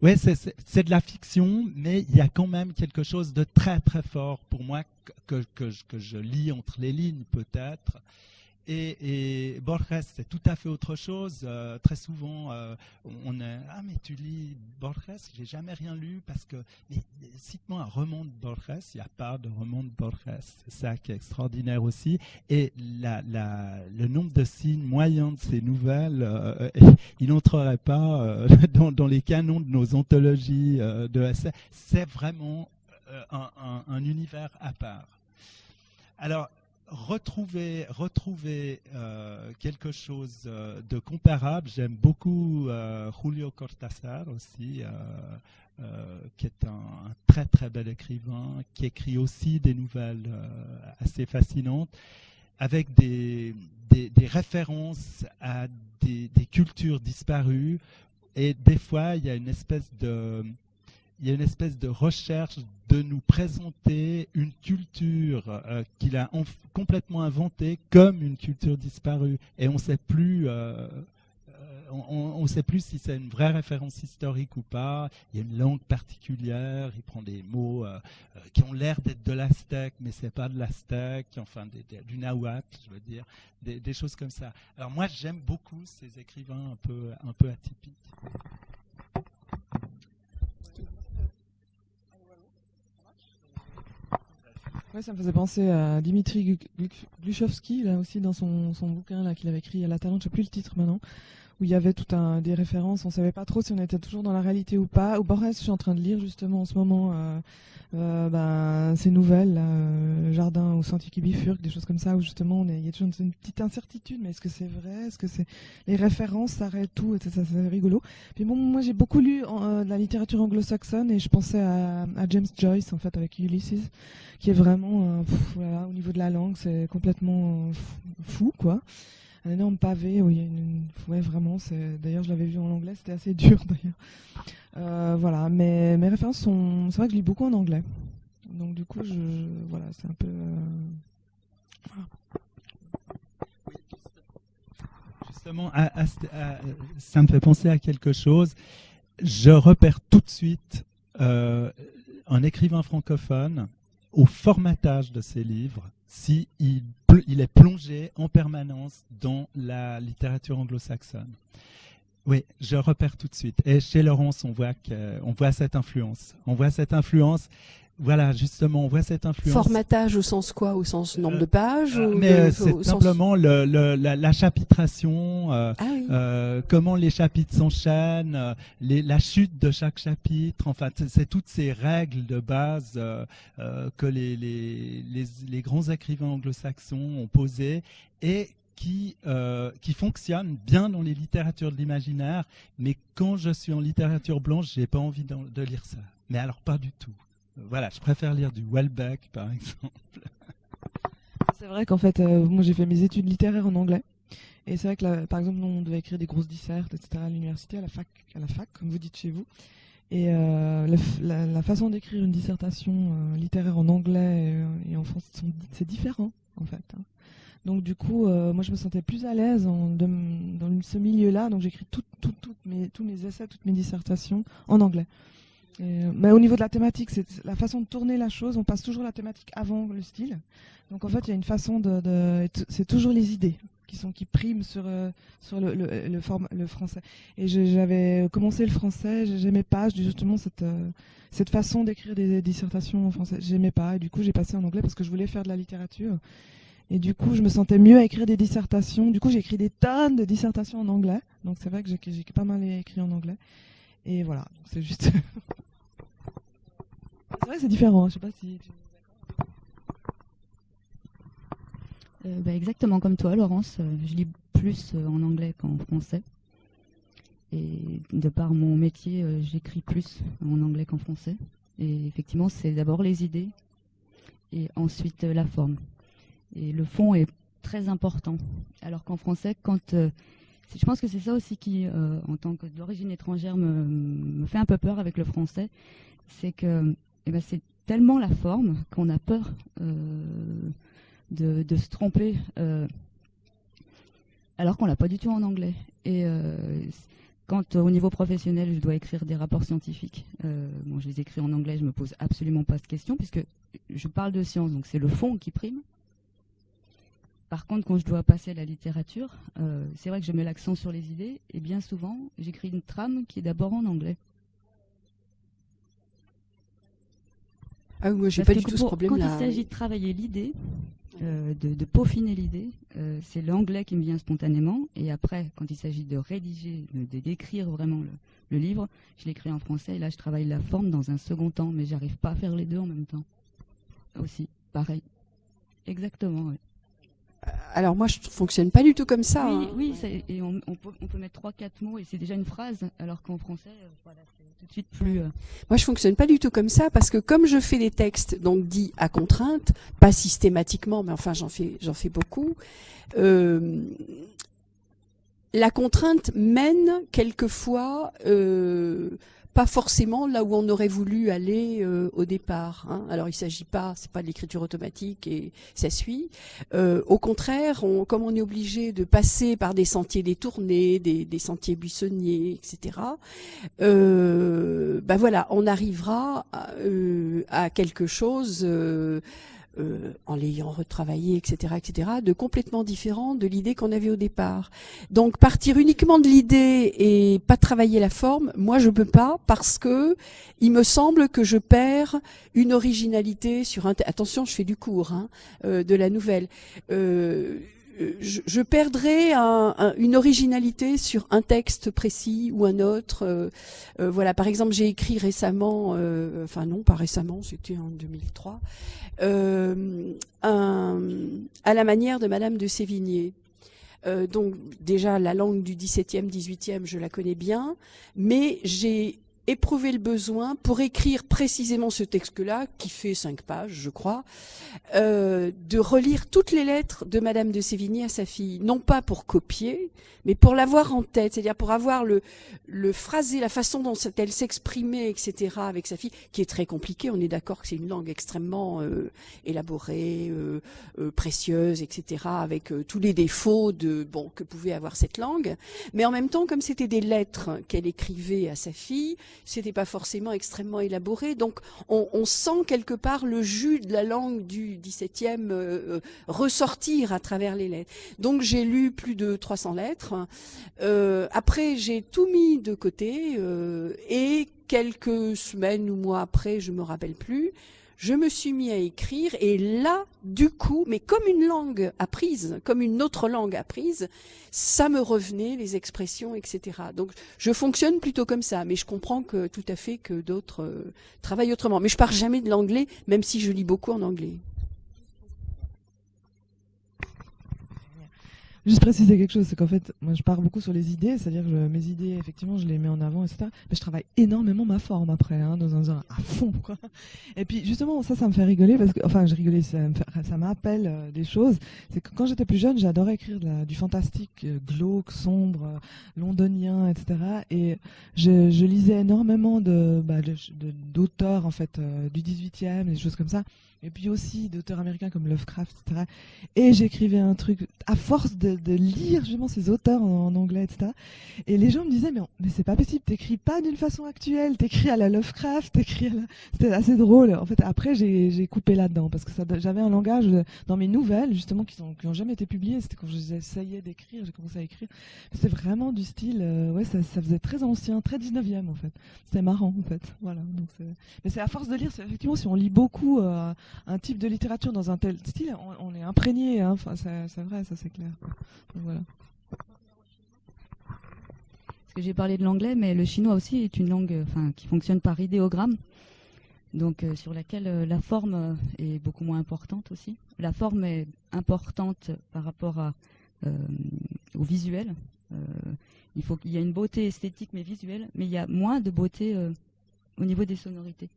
oui, c'est de la fiction, mais il y a quand même quelque chose de très très fort pour moi que, que, que je lis entre les lignes peut-être et, Borges, c'est tout à fait autre chose. Euh, très souvent, euh, on est ah mais tu lis Borges, j'ai jamais rien lu parce que cite-moi un roman de Borges. Il n'y a pas de roman de Borges. C'est ça qui est extraordinaire aussi. Et le nombre de signes moyens de ces nouvelles, euh, il n'entrerait pas dans, les canons de nos anthologies de essais. C'est vraiment un, un univers à part. Alors, retrouver, retrouver euh, quelque chose euh, de comparable. J'aime beaucoup euh, Julio Cortázar aussi, qui est un, très très bel écrivain, qui écrit aussi des nouvelles assez fascinantes, avec des, des, références à des, des, cultures disparues. Et des fois, il y a une espèce de il y a une espèce de recherche de nous présenter une culture euh, qu'il a complètement inventée comme une culture disparue. Et on sait plus, euh, on ne sait plus si c'est une vraie référence historique ou pas. Il y a une langue particulière. Il prend des mots euh, euh, qui ont l'air d'être de l'aztèque, mais c'est pas de l'aztèque. Enfin, du nahuatl, je veux dire, des, choses comme ça. Alors moi, j'aime beaucoup ces écrivains un peu, un peu atypiques. Ça me faisait penser à Dimitri Gluchovski, là aussi, dans son, son bouquin qu'il avait écrit à la Talente, je sais plus le titre maintenant, où il y avait tout un des références. On savait pas trop si on était toujours dans la réalité ou pas. Au je suis en train de lire justement en ce moment euh, euh, ben, ces nouvelles, euh, Jardin au Sentier qui bifurque, des choses comme ça, où justement il y a toujours une, petite incertitude. Mais est-ce que c'est vrai? Est-ce que c'est les références s'arrêtent tout? Et ça, c'est rigolo. Puis bon, moi j'ai beaucoup lu de la littérature anglo-saxonne et je pensais à, James Joyce en fait avec Ulysses, qui est vraiment au niveau de la langue, c'est complètement fou quoi un énorme pavé où il y a vraiment d'ailleurs je l'avais vu en anglais c'était assez dur d'ailleurs. Euh, voilà mais mes références sont c'est vrai que je lis beaucoup en anglais. Donc du coup voilà c'est un peu euh, justement ça me fait penser à quelque chose. Je repère tout de suite euh, un écrivain francophone au formatage de ses livres si il, est plongé en permanence dans la littérature anglo-saxonne. Oui, je repère tout de suite. Et chez Laurence, on voit, que, on voit cette influence. On voit cette influence voilà, justement, on voit cette influence. Formatage au sens quoi? Au sens nombre de pages euh, Mais c'est simplement le, la, chapitration, euh, ah euh, comment les chapitres s'enchaînent, la chute de chaque chapitre. Enfin, c'est toutes ces règles de base que les, les, les, grands écrivains anglo-saxons ont posées et qui, qui fonctionnent bien dans les littératures de l'imaginaire, mais quand je suis en littérature blanche, j'ai pas envie de lire ça. Mais alors pas du tout. Voilà, je préfère lire du Welbeck, par exemple. C'est vrai qu'en fait, euh, moi j'ai fait mes études littéraires en anglais. Et c'est vrai que, par exemple, on devait écrire des grosses dissertes, etc. à l'université, à la fac, à la fac, comme vous dites chez vous. Et euh, la, façon d'écrire une dissertation euh, littéraire en anglais et, en français, c'est différent, en fait. Hein. Donc du coup, moi je me sentais plus à l'aise dans ce milieu-là. Donc j'écris tous mes essais, toutes mes dissertations en anglais mais au niveau de la thématique, c'est la façon de tourner la chose. On passe toujours la thématique avant le style. Donc en fait, il y a une façon de, c'est toujours les idées qui sont qui priment sur euh, sur le français. Et j'avais commencé le français, j'aimais pas justement cette euh, cette façon d'écrire des, dissertations en français. J'aimais pas. Et du coup, j'ai passé en anglais parce que je voulais faire de la littérature. Et du coup, je me sentais mieux à écrire des dissertations. Du coup, j'ai écrit des tonnes de dissertations en anglais. Donc c'est vrai que j'ai pas mal écrit en anglais. Et voilà, c'est juste. c'est vrai, c'est différent. Je sais pas si. Euh, bah, exactement comme toi, Laurence. Euh, je lis plus euh, en anglais qu'en français. Et de par mon métier, j'écris plus en anglais qu'en français. Et effectivement, c'est d'abord les idées et ensuite la forme. Et le fond est très important. Alors qu'en français, quand je pense que c'est ça aussi qui, euh, en tant que d'origine étrangère, me, fait un peu peur avec le français. C'est que eh ben, c'est tellement la forme qu'on a peur euh, de, se tromper, euh, alors qu'on l'a pas du tout en anglais. Et quand au niveau professionnel, je dois écrire des rapports scientifiques, bon, je les écris en anglais, je me pose absolument pas de questions puisque je parle de science, donc c'est le fond qui prime. Par contre, quand je dois passer à la littérature, euh, c'est vrai que je mets l'accent sur les idées, et bien souvent, j'écris une trame qui est d'abord en anglais. Ah oui, moi j'ai pas du tout ce problème-là. Quand il s'agit de travailler l'idée, euh, de, peaufiner l'idée, euh, c'est l'anglais qui me vient spontanément. Et après, quand il s'agit de rédiger, de décrire vraiment le, livre, je l'écris en français. Et là, je travaille la forme dans un second temps, mais j'arrive pas à faire les deux en même temps. Aussi, pareil. Exactement. oui alors moi je fonctionne pas du tout comme ça. Oui, hein. et on, peut, mettre trois quatre mots et c'est déjà une phrase, alors qu'en français, euh, voilà, c'est tout de suite plus. Euh, moi je fonctionne pas du tout comme ça parce que comme je fais des textes donc dits à contrainte, pas systématiquement, mais enfin j'en fais j'en fais beaucoup. Euh, la contrainte mène quelquefois pas forcément là où on aurait voulu aller euh, au départ. Hein. Alors il s'agit pas, c'est pas de l'écriture automatique et ça suit. Euh, au contraire, on, comme on est obligé de passer par des sentiers détournés, des, des sentiers buissonniers, etc. Euh, ben voilà, on arrivera à, euh, à quelque chose euh, en l'ayant retravaillé, etc., etc., de complètement différent de l'idée qu'on avait au départ. Donc partir uniquement de l'idée et pas travailler la forme, moi je peux pas parce que il me semble que je perds une originalité sur un. Attention, je fais du cours hein, euh, de la nouvelle. Euh, je, je, perdrais un, un, une originalité sur un texte précis ou un autre. Euh, euh, voilà, par exemple, j'ai écrit récemment, euh, enfin non, pas récemment, c'était en 2003, euh, un, à la manière de Madame de Sévigné. donc déjà la langue du 17e, 18e, je la connais bien, mais j'ai éprouvé le besoin pour écrire précisément ce texte-là, qui fait cinq pages, je crois, euh, de relire toutes les lettres de Madame de Sévigné à sa fille, non pas pour copier, mais pour l'avoir en tête, c'est-à-dire pour avoir le, le phrasé, la façon dont elle s'exprimait, etc., avec sa fille, qui est très compliquée. On est d'accord que c'est une langue extrêmement euh, élaborée, euh, euh précieuse, etc., avec euh, tous les défauts de bon que pouvait avoir cette langue. Mais en même temps, comme c'était des lettres qu'elle écrivait à sa fille, c'était pas forcément extrêmement élaboré. Donc on, sent quelque part le jus de la langue du 17e euh, ressortir à travers les lettres. Donc j'ai lu plus de 300 lettres. Euh, après j'ai tout mis de côté euh, et quelques semaines ou mois après, je me rappelle plus, je me suis mis à écrire et là, du coup, mais comme une langue apprise, comme une autre langue apprise, ça me revenait, les expressions, etc. Donc je fonctionne plutôt comme ça, mais je comprends tout à fait que d'autres euh, travaillent autrement. Mais je pars jamais de l'anglais, même si je lis beaucoup en anglais. Juste préciser quelque chose, c'est qu'en fait, moi je pars beaucoup sur les idées, c'est-à-dire que mes idées, effectivement, je les mets en avant, etc. Mais je travaille énormément ma forme après, hein, dans un genre à fond, quoi. Et puis justement, ça, ça me fait rigoler parce que, enfin, je rigolais, ça m'appelle euh, des choses. C'est que quand j'étais plus jeune, j'adorais écrire du fantastique, euh, glauque, sombre, euh, londonien, etc. Et je, lisais énormément de, bah, d'auteurs en fait du 18e, des choses comme ça et puis aussi d'auteurs américains comme Lovecraft, etc. Et j'écrivais un truc à force de, de, lire justement ces auteurs en, anglais, etc. Et les gens me disaient mais, mais c'est pas possible, t'écris pas d'une façon actuelle, t'écris à la Lovecraft, t'écris à la... C'était assez drôle. En fait, après j'ai coupé là-dedans parce que j'avais un langage dans mes nouvelles justement qui n'ont qui ont jamais été publiées. C'était quand j'essayais d'écrire, j'ai commencé à écrire. C'était vraiment du style, euh, ouais, ça, ça, faisait très ancien, très 19e en fait. C'était marrant en fait. Voilà. Donc mais c'est à force de lire, effectivement, si on lit beaucoup. Euh, un type de littérature dans un tel style, on, on est imprégné. Hein. Enfin, c'est vrai, ça c'est clair. Parce que j'ai parlé de l'anglais, mais le chinois aussi est une langue, enfin, qui fonctionne par idéogramme, donc euh, sur laquelle euh, la forme euh, est beaucoup moins importante aussi. La forme est importante par rapport à, euh, au visuel. il y ait une beauté esthétique mais visuelle, mais il y a moins de beauté au niveau des sonorités.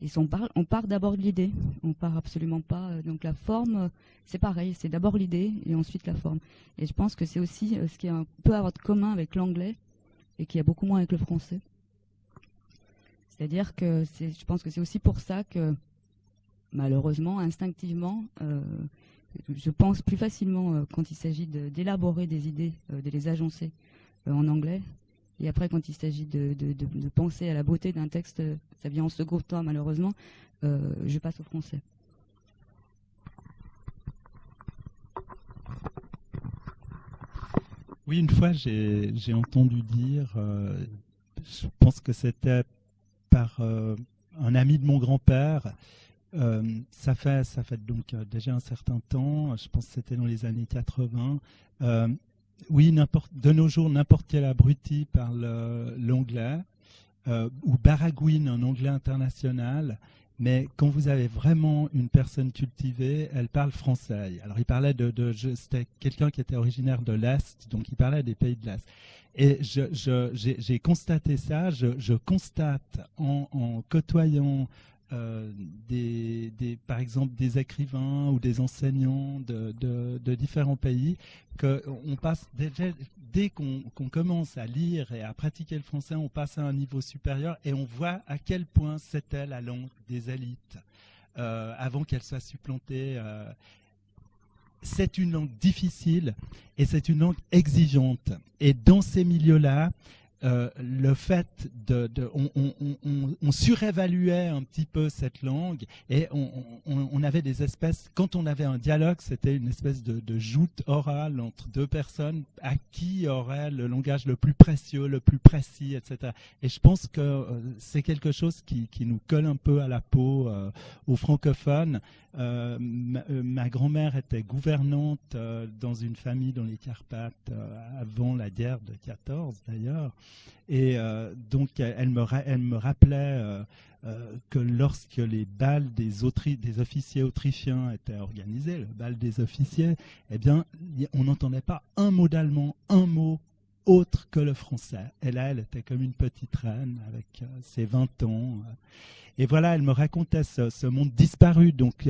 Et on, parle, part d'abord de l'idée, on part absolument pas. Euh, donc la forme, euh, c'est pareil, c'est d'abord l'idée et ensuite la forme. Et je pense que c'est aussi euh, ce qui a, peut avoir de commun avec l'anglais et qui a beaucoup moins avec le français. C'est-à-dire que je pense que c'est aussi pour ça que malheureusement, instinctivement, je pense plus facilement quand il s'agit d'élaborer de, des idées, de les agencer en anglais et après, quand il s'agit de, penser à la beauté d'un texte, ça vient en second temps, malheureusement, euh, je passe au français. Oui, une fois, j'ai entendu dire, euh, je pense que c'était par euh, un ami de mon grand-père, euh, ça fait ça fait donc euh, déjà un certain temps, je pense que c'était dans les années 80. Euh, oui, de nos jours, n'importe quel abruti parle l'anglais, euh, ou baragouine en anglais international, mais quand vous avez vraiment une personne cultivée, elle parle français. Alors il parlait de, c'était quelqu'un qui était originaire de l'Est, donc il parlait des pays de l'Est. Et j'ai constaté ça, je, constate en côtoyant euh, par exemple des écrivains ou des enseignants de, différents pays, qu'on passe dès qu'on commence à lire et à pratiquer le français, on passe à un niveau supérieur et on voit à quel point c'était la langue des élites euh, avant qu'elle soit supplantée. Euh. c'est une langue difficile et c'est une langue exigeante. Et dans ces milieux-là, euh, le fait de, on, surévaluait un petit peu cette langue et on, avait des espèces, quand on avait un dialogue, c'était une espèce de, joute orale entre deux personnes à qui aurait le langage le plus précieux, le plus précis, etc. Et je pense que euh, c'est quelque chose qui, nous colle un peu à la peau euh, aux francophones. ma, grand-mère était gouvernante dans une famille dans les Carpates avant la guerre de 14 d'ailleurs. Et euh, donc, elle me, elle me rappelait euh, euh, que lorsque les balles des, des officiers autrichiens étaient organisés, le bal des officiers, eh bien, on n'entendait pas un mot d'allemand, un mot autre que le français. Et là, elle était comme une petite reine avec ses 20 ans. Et voilà, elle me racontait ce monde disparu. Donc,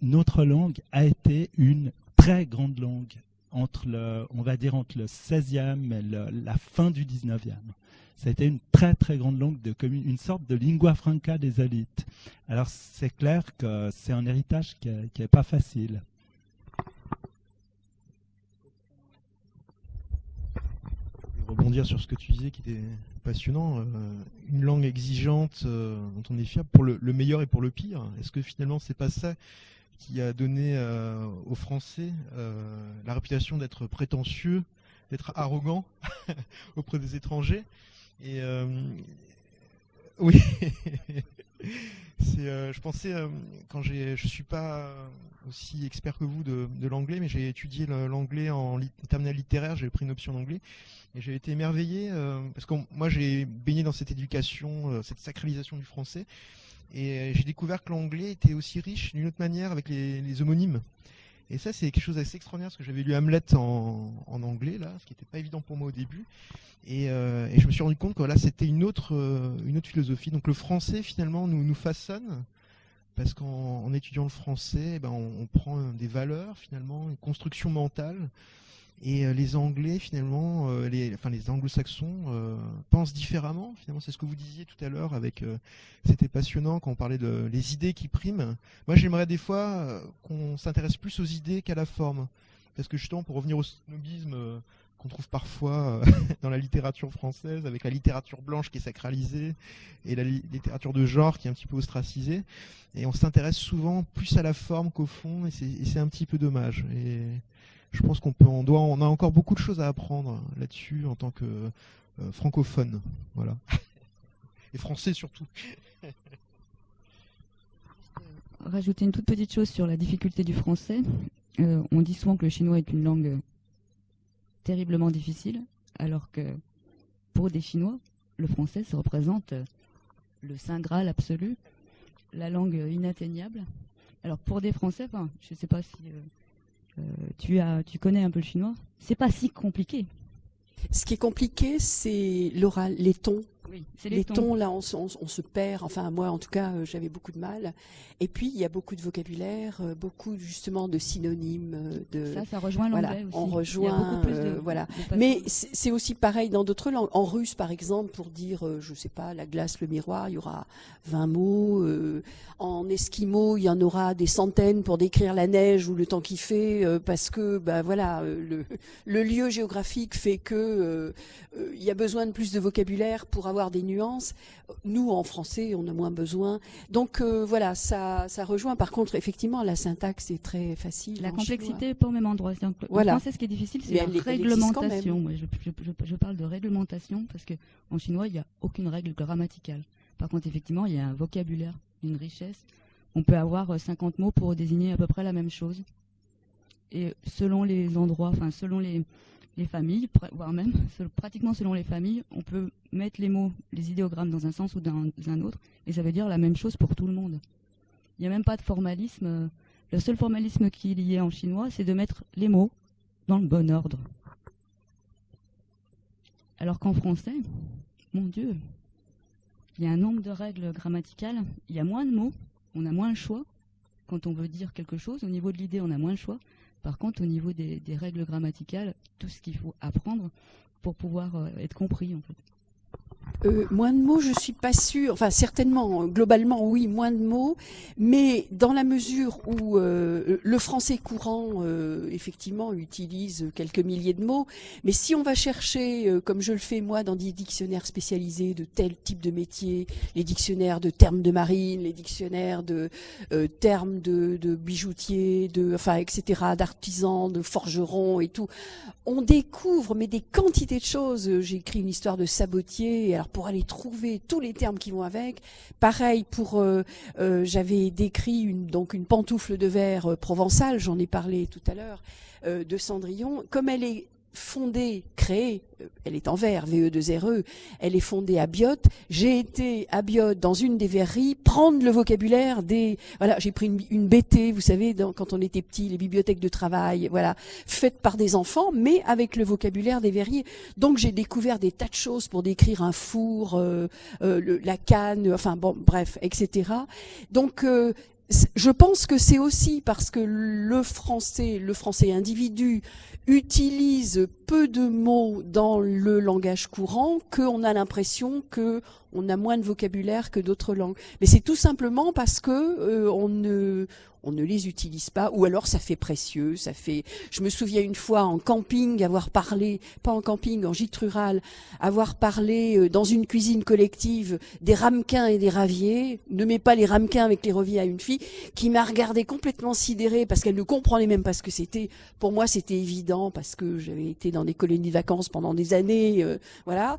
notre langue a été une très grande langue entre le, on va dire entre le 16e et la fin du 19e. Ça a été une très très grande langue de commune, une sorte de lingua franca des élites. Alors c'est clair que c'est un héritage qui n'est pas facile. rebondir sur ce que tu disais qui était passionnant. Euh, une langue exigeante euh, dont on est fier pour le, le, meilleur et pour le pire. Est-ce que finalement c'est pas ça qui a donné euh, aux Français euh, la réputation d'être prétentieux, d'être arrogant auprès des étrangers. Et euh, oui, je pensais quand je suis pas aussi expert que vous de, l'anglais, mais j'ai étudié l'anglais en, terminale littéraire, j'ai pris une option d'anglais et j'ai été émerveillé parce que moi j'ai baigné dans cette éducation, cette sacralisation du français. Et euh, j'ai découvert que l'anglais était aussi riche d'une autre manière avec les, homonymes. Et ça, c'est quelque chose d'assez extraordinaire parce que j'avais lu Hamlet en, anglais, là, ce qui n'était pas évident pour moi au début. Euh, et, je me suis rendu compte que là, c'était une autre, euh, une autre philosophie. Donc le français, finalement, nous, façonne parce qu'en étudiant le français, eh ben, on, prend des valeurs, finalement, une construction mentale et euh, les Anglais, finalement, euh, les, enfin les Anglo-Saxons euh, pensent différemment. Finalement, c'est ce que vous disiez tout à l'heure. Avec, c'était passionnant quand on parlait de les idées qui priment. Moi, j'aimerais des fois qu'on s'intéresse plus aux idées qu'à la forme, parce que justement, pour revenir au snobisme qu'on trouve parfois dans la littérature française, avec la littérature blanche qui est sacralisée et la littérature de genre qui est un petit peu ostracisée. Et on s'intéresse souvent plus à la forme qu'au fond, et c'est un petit peu dommage. Je pense qu'on peut, doit, on a encore beaucoup de choses à apprendre là-dessus en tant que euh, francophone, voilà, et français surtout. Rajouter une toute petite chose sur la difficulté du français. Euh, on dit souvent que le chinois est une langue terriblement difficile, alors que pour des Chinois, le français, ça représente le saint graal absolu, la langue inatteignable. Alors pour des Français, je ne sais pas si euh, euh, tu, as, tu connais un peu le chinois. C'est pas si compliqué. Ce qui est compliqué, c'est l'oral, les tons les, tons. là, on, se perd. Enfin, moi, en tout cas, euh, j'avais beaucoup de mal. Et puis, il y a beaucoup de vocabulaire, euh, beaucoup justement de synonymes. Euh, de, ça, ça rejoint l'anglais aussi. On rejoint, voilà. Mais c'est aussi pareil dans d'autres langues. En russe, par exemple, pour dire, je sais pas, la glace, le miroir, il y aura 20 mots. en esquimau, il y en aura des centaines pour décrire la neige ou le temps qu'il fait, parce que, ben voilà, le, le, lieu géographique fait que il y a besoin de plus de vocabulaire pour avoir des nuances. Nous, en français, on a moins besoin. Donc euh, voilà, ça, ça rejoint. Par contre, effectivement, la syntaxe est très facile. La complexité n'est pas au même endroit. Donc, voilà. En français, ce qui est difficile, c'est la réglementation. je, parle de réglementation parce qu'en chinois, il n'y a aucune règle grammaticale. Par contre, effectivement, il y a un vocabulaire, une richesse. On peut avoir 50 euh, mots pour désigner à peu près la même chose. Et selon les endroits, enfin selon les, les familles, voire même pratiquement selon les familles, on peut mettre les mots, les idéogrammes dans un sens ou dans un autre, et ça veut dire la même chose pour tout le monde. Il n'y a même pas de formalisme. Le seul formalisme qu'il y ait en chinois, c'est de mettre les mots dans le bon ordre. Alors qu'en français, mon Dieu, il y a un nombre de règles grammaticales, il y a moins de mots, on a moins le choix. Quand on veut dire quelque chose, au niveau de l'idée, on a moins le choix. Par contre, au niveau des, règles grammaticales, tout ce qu'il faut apprendre pour pouvoir être compris en. Euh, moins de mots, je suis pas sûre. Enfin, certainement, globalement, oui, moins de mots. Mais dans la mesure où euh, le français courant, euh, effectivement, utilise quelques milliers de mots. Mais si on va chercher, comme je le fais moi, dans des dictionnaires spécialisés de tel type de métier, les dictionnaires de termes de marine, les dictionnaires de termes de, de bijoutiers, de, enfin, etc., d'artisans, de forgerons et tout, on découvre mais des quantités de choses. J'ai écrit une histoire de sabotier. Pour aller trouver tous les termes qui vont avec, pareil pour euh, euh, j'avais décrit une, donc une pantoufle de verre euh, provençale. J'en ai parlé tout à l'heure de Cendrillon. Comme elle est fondée, créée, euh, elle est en verre, VE2RE, elle est fondée à Biot. J'ai été à Biot dans une des verreries prendre le vocabulaire des, voilà, j'ai pris une, BT, vous savez, quand on était petit, les bibliothèques de travail, voilà, faites par des enfants, mais avec le vocabulaire des verriers. Donc j'ai découvert des tas de choses pour décrire un four, euh, euh, la canne, enfin bon, bref, etc. Donc je pense que c'est aussi parce que le français, le français individu, utilise peu de mots dans le langage courant qu'on a l'impression que on a moins de vocabulaire que d'autres langues. Mais c'est tout simplement parce que euh, on ne les utilise pas, ou alors ça fait précieux, ça fait. Je me souviens une fois en camping avoir parlé, pas en camping, en gîte rural, avoir parlé euh, dans une cuisine collective des ramequins et des raviers. Ne mets pas les ramequins avec les raviers à une fille qui m'a regardé complètement sidérée parce qu'elle ne comprenait même pas ce que c'était. Pour moi, c'était évident parce que j'avais été dans des colonies de vacances pendant des années, euh, voilà.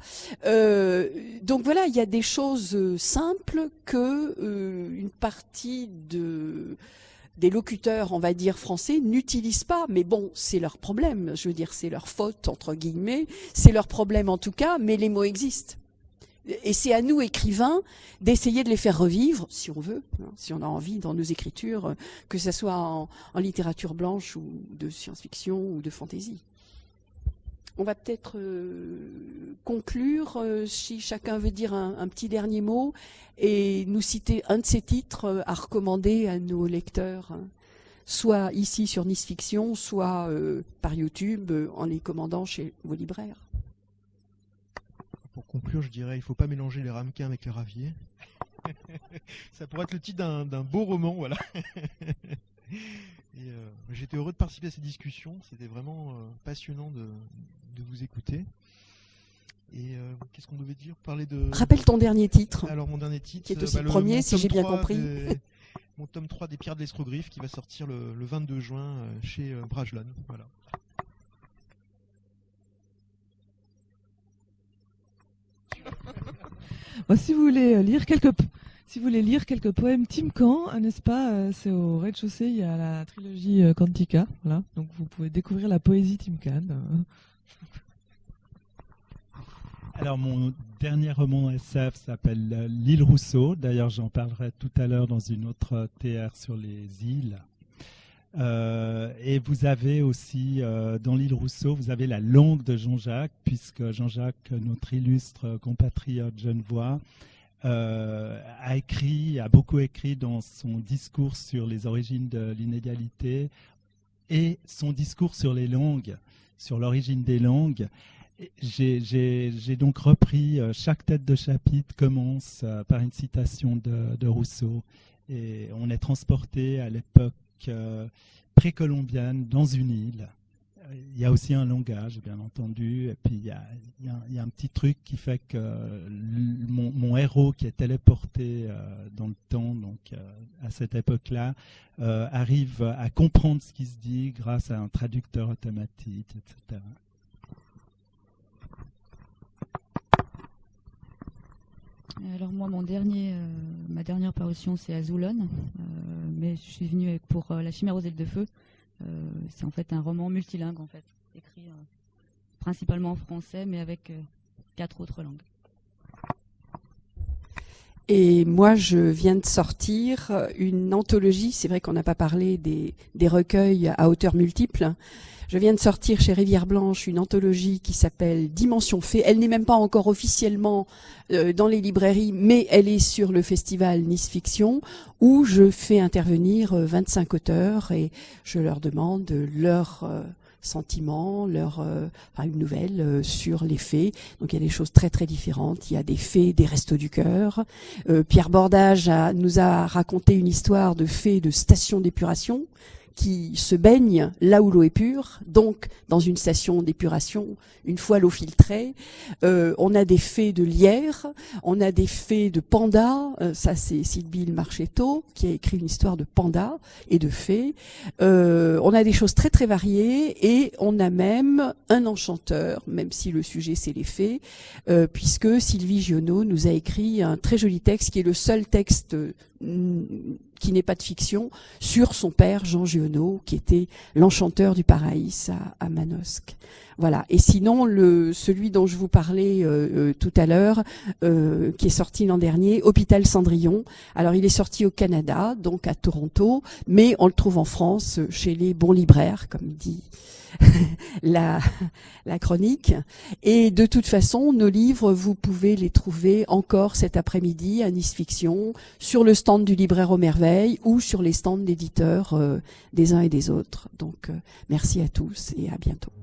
Donc voilà, des choses euh, simples que euh, une partie de des locuteurs, on va dire français, n'utilisent pas. Mais bon, c'est leur problème. Je veux dire, c'est leur faute entre guillemets. C'est leur problème en tout cas. Mais les mots existent. Et c'est à nous, écrivains, d'essayer de les faire revivre, si on veut, hein, si on a envie, dans nos écritures, que ce soit en, en littérature blanche ou de science-fiction ou de fantaisie. On va peut-être euh, conclure, euh, si chacun veut dire un, petit dernier mot, et nous citer un de ces titres euh, à recommander à nos lecteurs, hein. soit ici sur Nice Fiction, soit par YouTube, en les commandant chez vos libraires. Pour conclure, je dirais, il ne faut pas mélanger les ramequins avec les raviers. Ça pourrait être le titre d'un beau roman, voilà. Et euh, j'étais heureux de participer à ces discussions. C'était vraiment euh, passionnant de, vous écouter. Et euh, qu'est-ce qu'on devait dire? Parler de. Rappelle ton dernier titre. Alors mon dernier titre, qui est aussi bah, le premier, si j'ai bien compris. mon tome 3 des Pierres de l'Escrogriffe qui va sortir le, 22 juin chez Brajlon. Voilà. si vous voulez lire quelques si vous voulez lire quelques poèmes Tim Can, euh, n'est-ce pas euh, C'est au rez-de-chaussée, il y a la trilogie euh, Quantica, voilà. Donc vous pouvez découvrir la poésie Tim Can. Alors mon dernier roman SF s'appelle L'île Rousseau. D'ailleurs, j'en parlerai tout à l'heure dans une autre TR sur les îles. et vous avez aussi, dans l'île Rousseau, vous avez la langue de Jean-Jacques, puisque Jean-Jacques, notre illustre compatriote genevois, euh, a écrit, a beaucoup écrit dans son discours sur les origines de l'inégalité et son discours sur les langues, sur l'origine des langues. J'ai donc repris, euh, chaque tête de chapitre commence euh, par une citation de, Rousseau et on est transporté à l'époque précolombienne dans une île il y a aussi un langage, bien entendu, et puis il y a, un petit truc qui fait que mon, héros qui est téléporté euh, dans le temps, donc euh, à cette époque-là, euh, arrive à comprendre ce qui se dit grâce à un traducteur automatique, etc. Alors moi, mon dernier, ma dernière parution, c'est Azulon, mais je suis venue pour La Chimère aux ailes de feu, c'est en fait un roman multilingue, en fait, écrit euh, principalement en français, mais avec euh, quatre autres langues. Et moi, je viens de sortir une anthologie. C'est vrai qu'on n'a pas parlé des, des, recueils à hauteur multiple. Je viens de sortir chez Rivière Blanche une anthologie qui s'appelle Dimension Fée. Elle n'est même pas encore officiellement euh, dans les librairies, mais elle est sur le festival Nice Fiction, où je fais intervenir 25 euh, auteurs et je leur demande leur euh, sentiments, leur euh, enfin, une nouvelle euh, sur les faits. Donc il y a des choses très très différentes. Il y a des faits des restos du cœur. Euh, Pierre Bordage a, nous a raconté une histoire de faits de station d'épuration qui se baigne là où l'eau est pure, donc dans une station d'épuration, une fois l'eau filtrée. Euh, on a des faits de lierre, on a des faits de panda, euh, ça c'est Sylvie Marchetto qui a écrit une histoire de panda et de fées. Euh, on a des choses très très variées et on a même un enchanteur, même si le sujet c'est les fées, puisque Sylvie Giono nous a écrit un très joli texte qui est le seul texte qui n'est pas de fiction, sur son père Jean Giono, qui était l'enchanteur du Paraïs à, Manosque. Voilà. Et sinon, le, celui dont je vous parlais euh, euh, tout à l'heure, euh, qui est sorti l'an dernier, Hôpital Cendrillon. Alors, il est sorti au Canada, donc à Toronto, mais on le trouve en France chez les bons libraires, comme dit la, la chronique. Et de toute façon, nos livres, vous pouvez les trouver encore cet après-midi à Nice Fiction, sur le stand du libraire aux merveilles ou sur les stands d'éditeurs euh, des uns et des autres. Donc, euh, merci à tous et à bientôt.